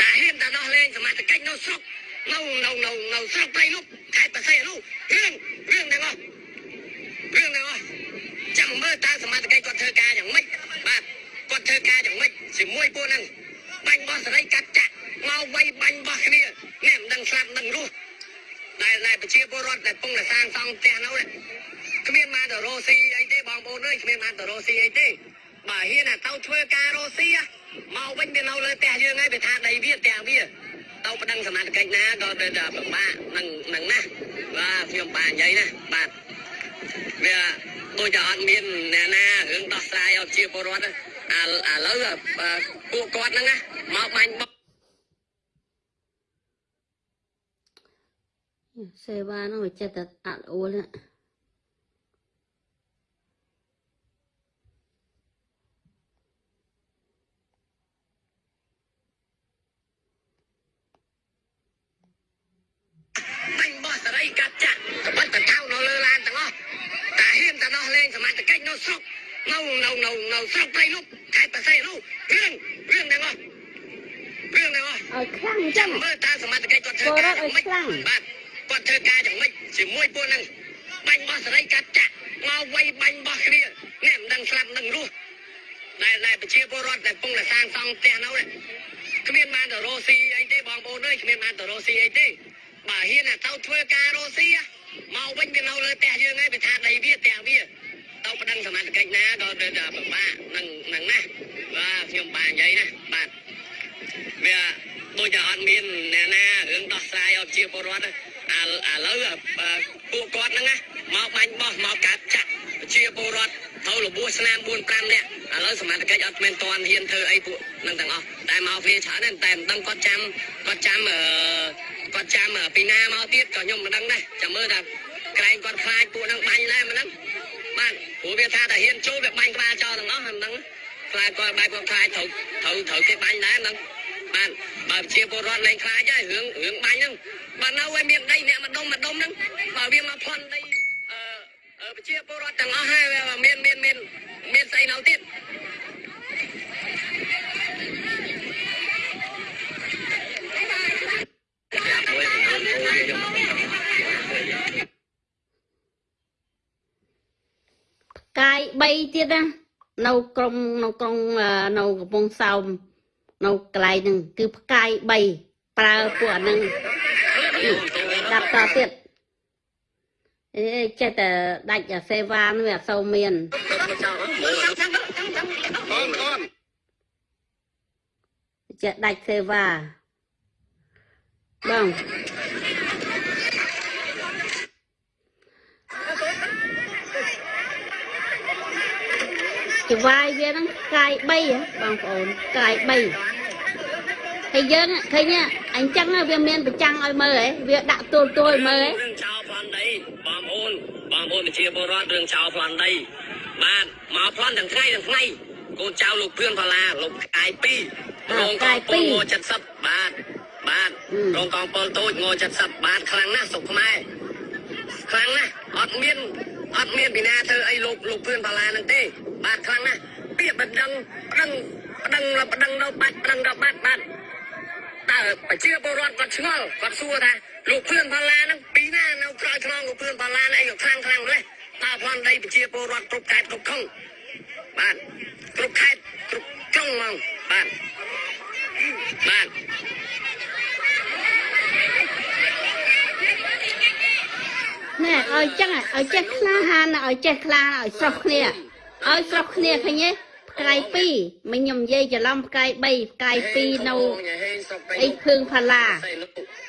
តាហ៊ានតែដោះ លែងសមាជិកនៅស្រុកនៅនៅនៅនៅស្រុកព្រៃលុបខេត្តបរសៃនោះរឿងរឿងទាំងអស់រឿងទាំងអស់ចាំមើលតើសមាជិកគាត់ធ្វើការយ៉ាងម៉េចបាទគាត់ធ្វើការយ៉ាងម៉េចជាមួយពួកហ្នឹងបាញ់បោះសេរីកាត់ចាក់មកវាយបាញ់បោះគ្នានេះមិនដឹងស្លាប់មិនដឹងរស់ដែលដែលប្រជាពលរដ្ឋដែលពងតែសាងសង់ផ្ទះនោះគ្មានបានទៅរស់ស៊ីអីទេបងប្អូនអើយគ្មានបានទៅរស់ស៊ីអីទេបើហ៊ានតែទៅធ្វើការរស់ស៊ីមកវិញវានៅលើផ្ទះយើងហើយវាថាដីវាផ្ទះវា ទៅប្តឹងសមាជិកណាក៏ទៅតែពិបាកនឹងនឹងណាបាទខ្ញុំបាននិយាយណាបាទវាដូចតែអត់មានអ្នកណារឿងដោះស្រាយឲ្យជាពលរដ្ឋអាឥឡូវពួកគាត់ហ្នឹងណាមកបាញ់បោះសេវាហ្នឹងវាចិត្តតែអត់អួលណា បាញ់បោះ សេរីកាត់ចាក់ក្បិតតថៅនៅលើឡានទាំងអស់តាហ៊ានតែដោះលែងសមាជិកនៅស្រុកនៅនៅនៅនៅស្រុកព្រៃលុបខេត្តបរសៃនោះរឿងរឿងទាំងអស់រឿងទាំងអស់ឲ្យខ្លាំងអញ្ចឹចាំងមើលតើសមាជិកគាត់ធ្វើការយ៉ាងម៉េចបាទគាត់ធ្វើការយ៉ាងម៉េចជាមួយពួកហ្នឹងបាញ់បោះសេរីកាត់ចាក់មកវាយបាញ់បោះគ្នានេះមិនដឹងស្លាប់មិនដឹងរស់ដែលដែលប្រជាពលរដ្ឋដែលពងតែសាងសង់ផ្ទះនោះគ្មានបានទៅរស់ស៊ីអីទេបងប្អូនអើយគ្មានបានទៅរស់ស៊ីអីទេ បើហ៊ានតែទៅធ្វើការរស់ស៊ីមកវិញវានៅលើផ្ទះយើងហើយវាថាដីវាផ្ទះវាទៅប្តឹងសមត្ថកិច្ចណាក៏ទៅតែពិបាកនឹងនឹងណាបាទខ្ញុំបាននិយាយណាបាទវាដូចតែអត់មានអ្នកណារឿងដោះស្រាយឲ្យជាពលរដ្ឋឥឡូវពួកគាត់ហ្នឹងណាមកបាញ់បោះមកកាត់ចាក់ជាពលរដ្ឋទៅរបួសស្នាម4 5នាក់ឥឡូវសមត្ថកិច្ចអត់មានតន់ហ៊ានធ្វើអីពួកនឹងទាំងអស់តែមកវាច្រើនតែតែមិនដឹងគាត់ចាំគាត់ចាំអឺ គាត់ចាំពីណាមកទៀតក៏ខ្ញុំមិនដឹងដែរចាំមើលថាក្រែងគាត់ខ្លាចពួកនឹងបាញ់ដែរមិនដឹងបាទព្រោះវាថាតែហ៊ានចូលវាបាញ់ក្បាលចោលទាំងអស់មិនដឹងខ្លាចគាត់បែបគាត់ខ្លាចត្រូវត្រូវត្រូវគេបាញ់ដែរមិនដឹងបាទបើជាពលរដ្ឋលែងខ្លាចហើយរឿងរឿងបាញ់ហ្នឹងបើនៅឲ្យមានដីអ្នកម្ដុំម្ដុំហ្នឹងបើវាមកផន់ដីអឺអឺប្រជាពលរដ្ឋទាំងអស់ហើយមានមានមានមានស្អីនៅទៀត កាយ3ទៀតណានៅក្រុងនៅក្រុងអឺនៅកំពង់សោមនៅកន្លែងហ្នឹងគឺផ្កាយ3ប្រើពួកអាហ្នឹងដាប់តទៀតអេចេះតែដាច់អាសេវានោះវាអត់សូវមានអូនអូនចេះដាច់សេវា បងចវាយវាហ្នឹងកាយ3ហ៎បងប្អូនកាយ3ហើយយើងឃើញទេអញ្ចឹងវាមានប្រចាំងឲ្យមើលហ៎វាដាក់ទួលទួលឲ្យមើលហ៎រឿងចោលប្លន់ដីបងប្អូនបងប្អូនប្រជាពលរដ្ឋរឿងចោលប្លន់ដីបាទមកប្លន់ទាំងថ្ងៃទាំងថ្ងៃកូនចៅលោកភឿនផាឡាលោកកាយ2រោងកងពលង70បាទ បាទរោងកងពលតូចង70បាទខ្លាំងណាស់សុកខ្មែរខ្លាំងណាស់អត់មានអត់មានពីណាធ្វើអីលោកលោកភឿនផាឡាហ្នឹងទេ បាទខ្លាំងណាស់ពាក្យបណ្ដឹងបណ្ដឹងបណ្ដឹងបណ្ដឹងដល់បាច់បណ្ដឹងដល់បាត់បាទតើប្រជាពលរដ្ឋគាត់ឆ្ងល់គាត់សួរថាលោកភឿនផាឡាហ្នឹងពីណានៅក្រោយខ្នងលោកភឿនផាឡាហ្នឹងអីក៏ខ្លាំងខ្លាំងម្ល៉េះតើផងដីប្រជាពលរដ្ឋគ្រប់ខេត្តគ្រប់ខុងបាទគ្រប់ខេត្តគ្រប់ក្រុងហ្មងបាទបាទ ណែឲ្យចឹងឲ្យចេះក្លាហានឲ្យចេះក្លាឲ្យស្រស់គ្នាឲ្យស្រស់គ្នាឃើញទេផ្កាយ2មិញខ្ញុំនិយាយច្រឡំផ្កាយ3ផ្កាយ2នៅអីភឿងផាឡា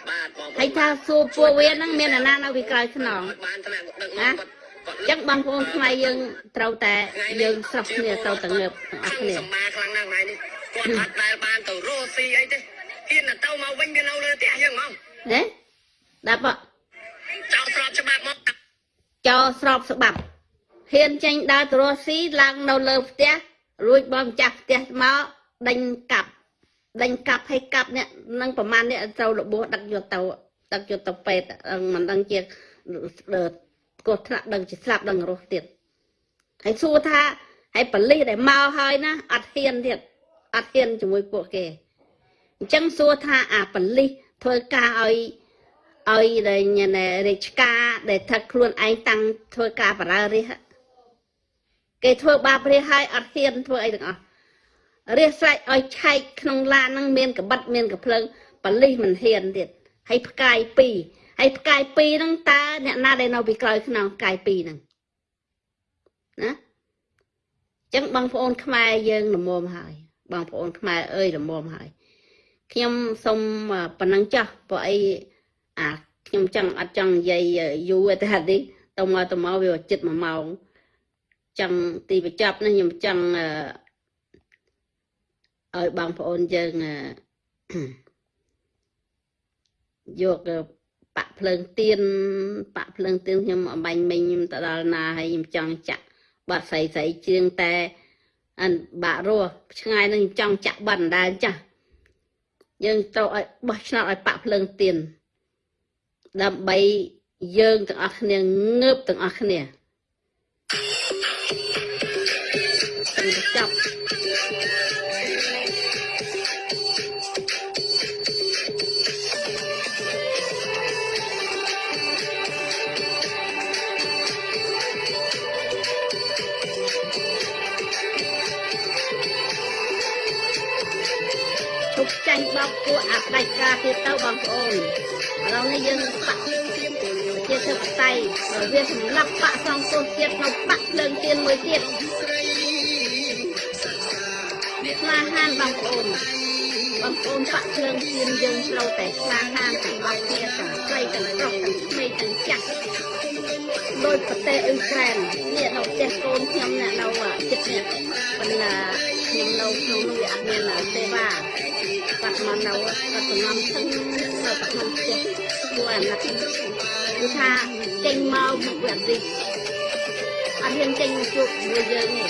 បាទបងហើយថាសួរពួកវាហ្នឹងមានអាណានៅពីក្រោយខ្នងបានថ្នាក់ដឹកណានាំអញ្ចឹងបងប្អូនខ្មែរយើងត្រូវតែយើងស្រស់គ្នាត្រូវតែងើបទាំងអស់គ្នាសម្មាខ្លាំងណាស់ថ្ងៃនេះគាត់អត់ដែលបានទៅរស់ស៊ីអីទេហ៊ានតែទៅមកវិញវានៅលើផ្ទះយើងហ្មង ហេដល់បកចោលស្របច្បាប់មកចោលស្របស្បាប់ហ៊ានចេញដើរទៅរស់ស៊ីឡើងនៅលើផ្ទះរួចបងម្ចាស់ផ្ទះមកដេញកាប់ដេញកាប់ឲ្យកាប់នេះនឹងប្រហែលនេះត្រូវរបួសដឹកយកទៅដឹកយកទៅពេទ្យអឺមិនដឹងជាកោះថ្នាក់ដឹងជាស្លាប់ដឹងរស់ទៀតហើយសួរថាហើយបលិសដែលមកហើយណាអត់ហ៊ានទៀតអត់ហ៊ានជាមួយពួកគេអញ្ចឹងសួរថាអាបលិស ធ្វើការឲ្យឲ្យដែលញ៉ែរាជការដែលថាខ្លួនឯងតាំងធ្វើការបរារិះគេធ្វើបាបរាជហើយអត់ហ៊ានធ្វើអីទាំងអស់រាជស្រេចឲ្យឆែកក្នុងឡានហ្នឹងមានកបិតមានកភ្លើងបលិសមិនហ៊ានទៀតហើយផ្កាយ2ហើយផ្កាយ2ហ្នឹងតើអ្នកណាដែលនៅពីក្រោយខ្នងផ្កាយ2ហ្នឹងណាអញ្ចឹងបងប្អូនខ្មែរយើងល្មមហើយបងប្អូនខ្មែរអើយល្មមហើយ ខ្ញុំសូមប៉ុណ្ណឹងចោះព្រោះអីអាខ្ញុំចង់អត់ចង់និយាយយូរទេហាត់នេះទៅមកទៅមកវាជិត1ម៉ោងចង់ទីបញ្ចប់នេះខ្ញុំចង់អឺឲ្យបងប្អូនយើងអឺយកបាក់ភ្លើងទៀនបាក់ភ្លើងទៀនខ្ញុំអំបញ្ញមិញខ្ញុំទៅដល់ណាហើយខ្ញុំចង់ចាក់បាត់ស្រីស្រីជាងតែអានបាក់រស់ឆ្ងាយនឹងខ្ញុំចង់ចាក់បាត់អណ្ដើចាស់ យើងត្រូវឲ្យបោះឆ្នោតឲ្យបាក់ភ្លើងទៀនដើម្បីយើងទាំងអស់គ្នាងើបទាំងអស់គ្នាសូមបញ្ចប់ ចាញ់ញ់បោកពួកអផ្ដាច់ការទៀតទៅបងប្អូនឥឡូវនេះយើងបាក់ជាធិបតេយ្យបើវាសម្លាប់បាក់សងទោសទៀតនៅបាក់ភ្លើងទៀនមួយទៀតក្លាហានបងប្អូនបងប្អូនបាក់ភ្លើងទៀនយើងត្រូវតែក្លាហានទាំងអស់គ្នាទាំងស្រីទាំងប្រុសទាំងក្មេងទាំងចាស់ដោយប្រទេសអ៊ុយក្រែននេះនៅផ្ទះកូនខ្ញុំអ្នកនៅចិត្តនេះប៉ុន្តែខ្ញុំនៅក្នុងនោះវាអត់មានសេវា គាត់មកនៅគាត់សំណំស្ទឹងនៅក្នុងផ្ទះពួកអាណិតគឺថាចេញមកមុខវាទីអត់ហ៊ានចេញមកជួបជាមួយយើងទេ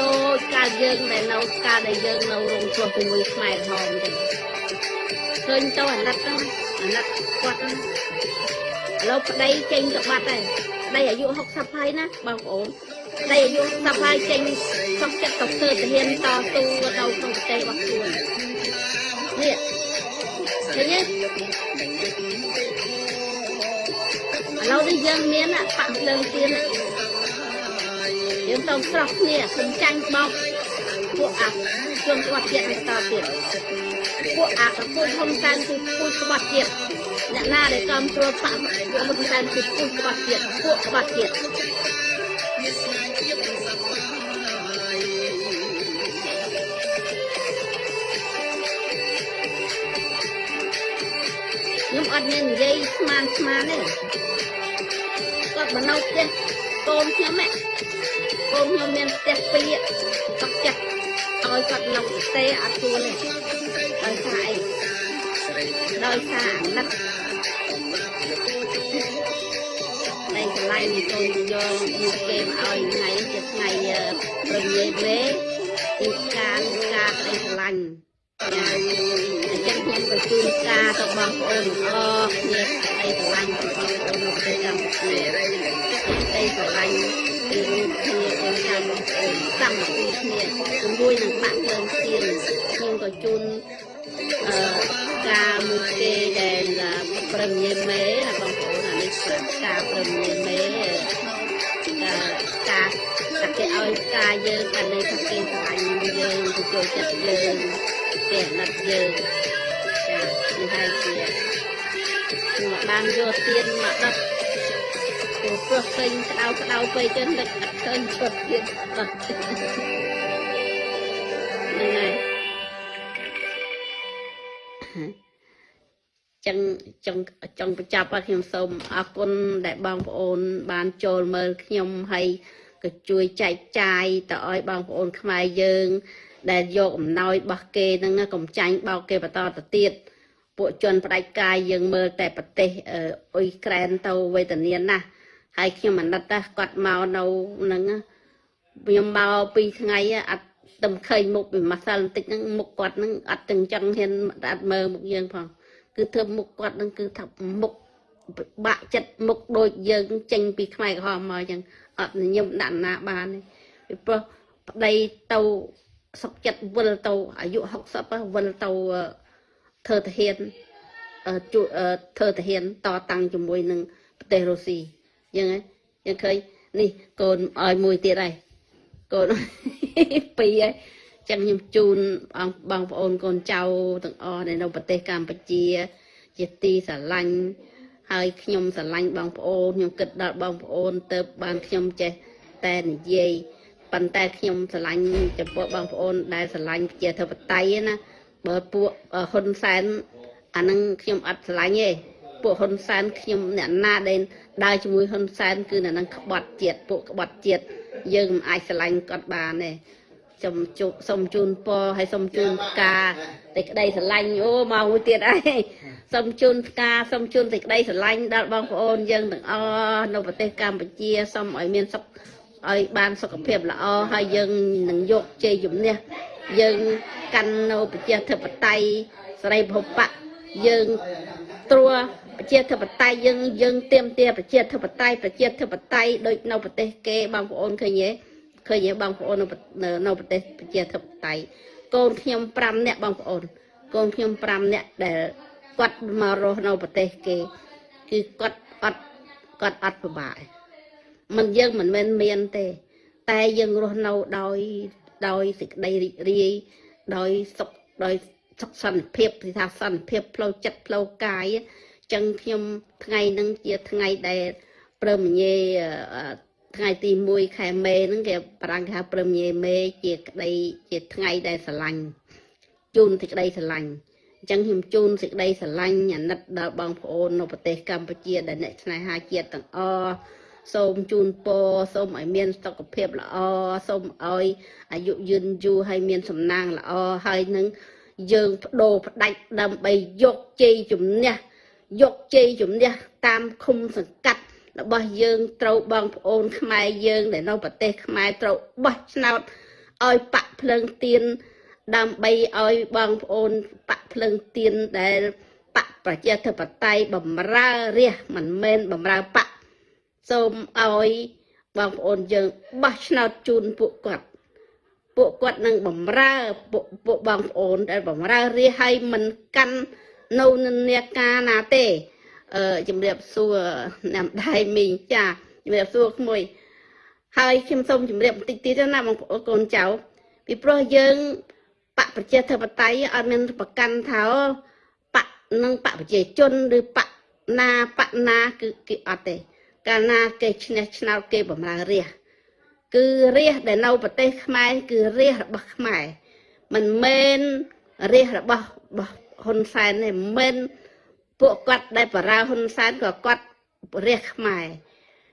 ដូចកាលយើងដែលនៅកាលដែលយើងនៅរងគ្រោះជាមួយខ្មែរក្រហមចឹងឃើញទៅអាណិតហ្នឹងអាណិតគាត់ហ្នឹងឥឡូវប្តីចេញទៅបាត់ហើយប្តីអាយុ60ហើយណាបងប្អូនប្តីអាយុ60ហើយចេញសុខចិត្តទៅធ្វើទាហានតស៊ូនៅក្នុងប្រទេសរបស់ខ្លួន នេះឃើញទេឥឡូវនេះយើងមានបាក់ភ្លើងទៀនយើងទៅស្រោះគ្នាគុំចាញ់បោកពួកអាជនគាត់ទៀតបន្តទៀតពួកអាកពុយហ៊ុនសែនគឺពុយក្បត់ទៀតអ្នកណាដែលកំត្រួតបាក់ពួកហ៊ុនសែនគឺពុយក្បត់ទៀតពួកក្បត់ទៀត ត់មាននិយាយស្មានស្មានទេគាត់មកនៅផ្ទះកូនខ្ញុំហ៎កូនខ្ញុំមានផ្ទះពីរគាត់ចាស់ឲ្យគាត់នៅផ្ទះអត់ទួលទេដោយសារអីដោយសារអាណិតតែកន្លែងនេះកូនយកយកគេមកឲ្យថ្ងៃជាថ្ងៃប្រញាយមេគឺការការក្តីស្រឡាញ់ចា អញ្ចឹងខ្ញុំក៏ជូនការទៅបងប្អូនអរគ្នាក្តីស្រឡាញ់បងប្អូននៅប្រទេសកម្ពុជាក្តីស្រឡាញ់ពីរូបគ្នាអូនចាំសាមគ្គីគ្នាជាមួយនឹងបាក់ភ្លើងទៀនខ្ញុំក៏ជូនអឺការមួយគេដែលប្រឹងញេមេណាបងប្អូនអានេះការប្រឹងញេមេការការតែគេឲ្យការយើងតែនៅថាគេស្រឡាញ់យើងទៅចូលចិត្តយើងគេអាណិតយើង ចានេះហើយជាខ្ញុំបានយកទៀនមកដុតព្រោះព្រោះឃើញក្តៅក្តៅពេកចឹងនឹកអត់ឃើញឈុតទៀតអត់ហ្នឹងហើយចឹងចង់ចង់បញ្ចប់ហើយខ្ញុំសូមអរគុណដែលបងប្អូន បានចូលមើលខ្ញុំហើយក៏ជួយចែកចាយទៅឲ្យបងប្អូនខ្មែរយើង ដែលយកអំណោយរបស់គេហ្នឹងកុំចាញ់បោកគេបន្តទៅទៀត ពួកជនផ្ដាច់ការយើងមើលតែប្រទេសអ៊ុយក្រែនទៅវេទនាណាស់ហើយខ្ញុំអាណិតណាស់គាត់មកនៅហ្នឹងខ្ញុំមកពីថ្ងៃអត់ទំឃើញមុខពីម្សិលបន្តិចហ្នឹងមុខគាត់ហ្នឹងអត់ទាំងចឹងហ៊ានអត់មើលមុខយើងផងគឺធ្វើមុខគាត់ហ្នឹងគឺថាមុខបាក់ចិត្តមុខដូចយើងចេញពីខ្មែរក្រហមមកចឹងអត់ញញឹមដាក់ណាបានទេពីព្រោះប្តីទៅសុកចិត្តវិលទៅអាយុ60វិលទៅ ធ្វើទាហានជួយធ្វើទាហានតតាំងជាមួយនឹងប្រទេសរុស្ស៊ីយ៉ាងហ្នឹងយើងឃើញនេះកូនឲ្យមួយទៀតហើយកូនពីរហើយចឹងខ្ញុំជូនបងប្អូនកូនចៅទាំងអស់នៅប្រទេសកម្ពុជា ជាទីស្រឡាញ់ហើយខ្ញុំស្រឡាញ់បងប្អូនខ្ញុំគិតដល់បងប្អូនទៅបានខ្ញុំចេះតែនិយាយប៉ុន្តែខ្ញុំស្រឡាញ់ចំពោះបងប្អូនដែលស្រឡាញ់ជាធិបតេយ្យណា បើពួកហ៊ុនសែនអានឹងខ្ញុំអត់ស្រឡាញ់ទេពួកហ៊ុនសែនខ្ញុំអ្នកណាដែលដើរជាមួយហ៊ុនសែនគឺអ្នកនឹងក្បត់ជាតិពួកក្បត់ជាតិយើងមិនអាចស្រឡាញ់គាត់បានទេសូមជូនសូមជូនពរហើយសូមជូនផ្កាតែក្តីស្រឡាញ់អូមកមួយទៀតហើយសូមជូនផ្កាសូមជូនតែក្តីស្រឡាញ់ដល់បងប្អូនយើងទាំងអស់នៅប្រទេសកម្ពុជាសូមឲ្យមានសុខឲ្យបានសុខភាពល្អហើយយើងនឹងយកជ័យជំនះ យើងកាន់នៅប្រជាធិបតេយ្យសេរីភពៈយើងត្រួប្រជាធិបតេយ្យយើងយើងទៀមទាប្រជាធិបតេយ្យប្រជាធិបតេយ្យដូចនៅប្រទេសគេបងប្អូនឃើញទេឃើញទេបងប្អូននៅនៅប្រទេសប្រជាធិបតេយ្យកូនខ្ញុំ5នាក់បងប្អូនកូនខ្ញុំ5នាក់ដែលគាត់មករស់នៅប្រទេសគេគឺគាត់អត់គាត់អត់ពិបាកមិនយើងមិនមែនមានទេ តែយើងរស់នៅដោយ ដោយសេចក្តីរីករាយដោយសុខដោយសុខសន្តិភាពគឺថាសន្តិភាពផ្លូវចិត្តផ្លូវកាយអញ្ចឹងខ្ញុំថ្ងៃហ្នឹងជាថ្ងៃដែលព្រមញេអឺថ្ងៃទី1ខែមេហ្នឹងគេបារាំងគេហៅព្រមញេមេជាក្តីជាថ្ងៃដែលស្រឡាញ់ជូនសេចក្តីស្រឡាញ់អញ្ចឹងខ្ញុំជូនសេចក្តីស្រឡាញ់អាណិតដល់បងប្អូននៅប្រទេសកម្ពុជាដែលអ្នកស្នេហាជាតិទាំងអស់ សូមជូនពរសូមឲ្យមានសុខភាពល្អសូមឲ្យអាយុយឺនយូរហើយមានសំណាងល្អហើយនឹងយើងបដូរផ្ដាច់ដើម្បីយកជ័យជំនះយកជ័យជំនះតាមឃុំសង្កាត់របស់យើងត្រូវបងប្អូនខ្មែរយើងដែលនៅប្រទេសខ្មែរត្រូវបោះឆ្នោតឲ្យបាក់ភ្លើងទៀនដើម្បីឲ្យបងប្អូនបាក់ភ្លើងទៀនដែលបកប្រជាធិបតេយ្យបំរើរាជមិនមែនបំរើបក សូមឲ្យបងប្អូនយើងបោះឆ្នោតជូនពួកគាត់ពួកគាត់នឹងបំរើពួកពួកបងប្អូនដែលបំរើរាជឲ្យមិនកាន់នៅនិន្នាការណាទេអឺជំរាបសួរអ្នកម្ដាយមីងចាជំរាបសួរក្មួយហើយខ្ញុំសូមជម្រាបបន្តិចទៀតណាបងប្អូនកូនចៅពីព្រោះយើងបកប្រជាធិបតេយ្យអត់មានប្រកាន់ថាបកនឹងបកប្រជាជនឬបកណាបកណាគឺគេអត់ទេ កាលណាគេឈ្នះឆ្នោតគេបំរើរាជគឺរាជដែលនៅប្រទេសខ្មែរគឺរាជរបស់ខ្មែរមិនមែនរាជរបស់របស់ហ៊ុនសែនទេមិនមែនពួកគាត់ដែលបរើហ៊ុនសែនក៏គាត់រាជខ្មែរ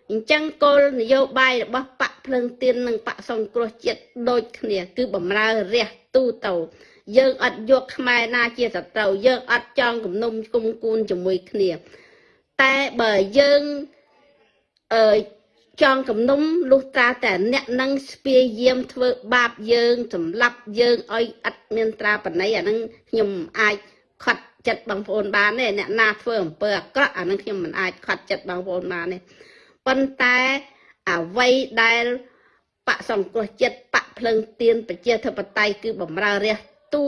អញ្ចឹងគោលនយោបាយរបស់បកភ្លើងទៀននិងបកសង្គ្រោះជាតិដូចគ្នា គឺបំរើរះទូទៅយើងអត់យកខ្មែរណាជាសត្រូវយើងអត់ចង់គំនុំគុំគួនជាមួយគ្នា តែបើយើង អឺចង់គំនុំលុះត្រាតែអ្នកនឹងស្ពាយយាមធ្វើបាបយើងសម្លាប់យើងឲ្យអត់មានត្រាបណីអានឹងខ្ញុំអាចខត់ចិត្តបងប្អូនបានទេអ្នកណាធ្វើអំពើអាក្រក់អានឹងខ្ញុំមិនអាចខត់ចិត្តបងប្អូនបានទេប៉ុន្តែអ្វីដែលបកសង្គ្រោះចិត្តបកភ្លឹងទៀនប្រជាធិបតេយ្យគឺបំរើរះទូ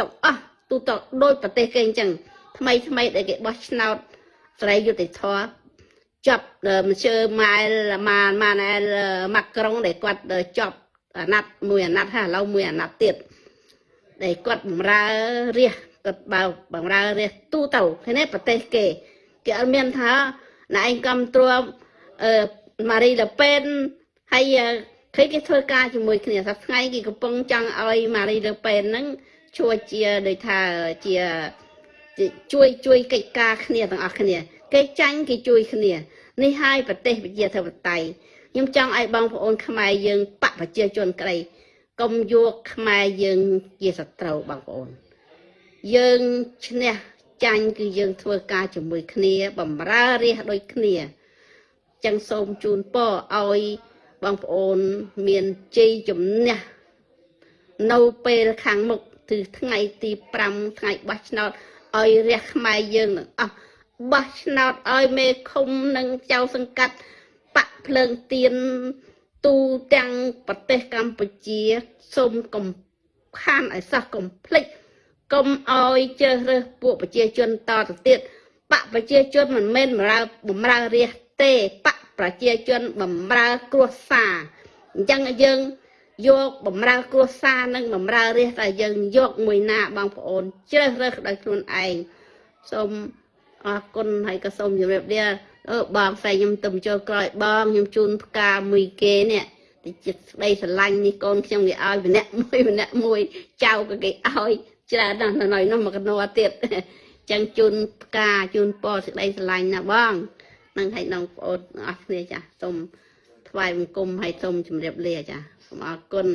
ទាំងអស់ទូទៅដោយប្រទេសគេអញ្ចឹងថ្មីថ្មីដែលគេបោះឆ្នោតស្រីយុតិធធ ចាប់មជើម៉ែលម៉ានម៉ានអែលម៉ាក្រុងដែលគាត់ចប់អាណត្តិមួយអាណត្តិហើយឥឡូវមួយអាណត្តិទៀតដែលគាត់បំរើរះគាត់បើបំរើរះទូទៅឃើញទេប្រទេសគេគេអត់មានថាណែឯងកំត្រួអឺម៉ារីលប៉េនហើយឃើញគេធ្វើការជាមួយគ្នាសប្ថ្ងៃគេកំពុងចង់ឲ្យម៉ារីលប៉េនហ្នឹងជួយជាដូចថាជាជួយជួយកិច្ចការគ្នាទាំងអស់គ្នា គេចាញ់គេជួយគ្នានេះហើយប្រទេសវិជាធិបតេយ្យខ្ញុំចង់ឲ្យបងប្អូនខ្មែរយើងបកប្រជាជនក្តីកុំយកខ្មែរយើងជាសត្រូវបងប្អូន យើងឈ្នះចាញ់គឺយើងធ្វើការជាមួយគ្នាបំរើរាជដូចគ្នាចឹងសូមជូនពរឲ្យបងប្អូនមានជ័យជំនះនៅពេលខាងមុខគឺថ្ងៃទី5ថ្ងៃបោះឆ្នោតឲ្យរះខ្មែរយើងទាំងអស់ បោះឆ្នោតឲ្យមេឃុំនិងចៅសង្កាត់បាក់ភ្លើងទៀនទូទាំងប្រទេសកម្ពុជាសូមកុំខានឲ្យសោះកុំភ្លេចកុំឲ្យជ្រើសរើសពួកប្រជាជនតទៅទៀតបកប្រជាជនមិនមែនបំរើបំរើរាជទេបកប្រជាជនបំរើគ្រួសារអញ្ចឹងយើងយកបំរើគ្រួសារនិងបំរើរាជតែយើងយកមួយណាបងប្អូនជ្រើសរើសដោយខ្លួនឯងសូម អរគុណហើយក៏សូមជម្រាបលាអឺបងផ្សេងខ្ញុំទៅចូលក្រោយបងខ្ញុំជូនផ្កាមួយគេនេះតិចស្ដីស្រឡាញ់នេះកូនខ្ញុំគេឲ្យម្នាក់មួយម្នាក់មួយចៅក៏គេឲ្យច្រើនណាស់នៅនោះមកកណោទៀតចឹងជូនផ្កាជូនពរសេចក្តីស្រឡាញ់ណាបងនឹងឲ្យបងប្អូនអស់គ្នាចាសូមថ្វាយបង្គំឲ្យសូមជម្រាបលាចាសូមអរគុណ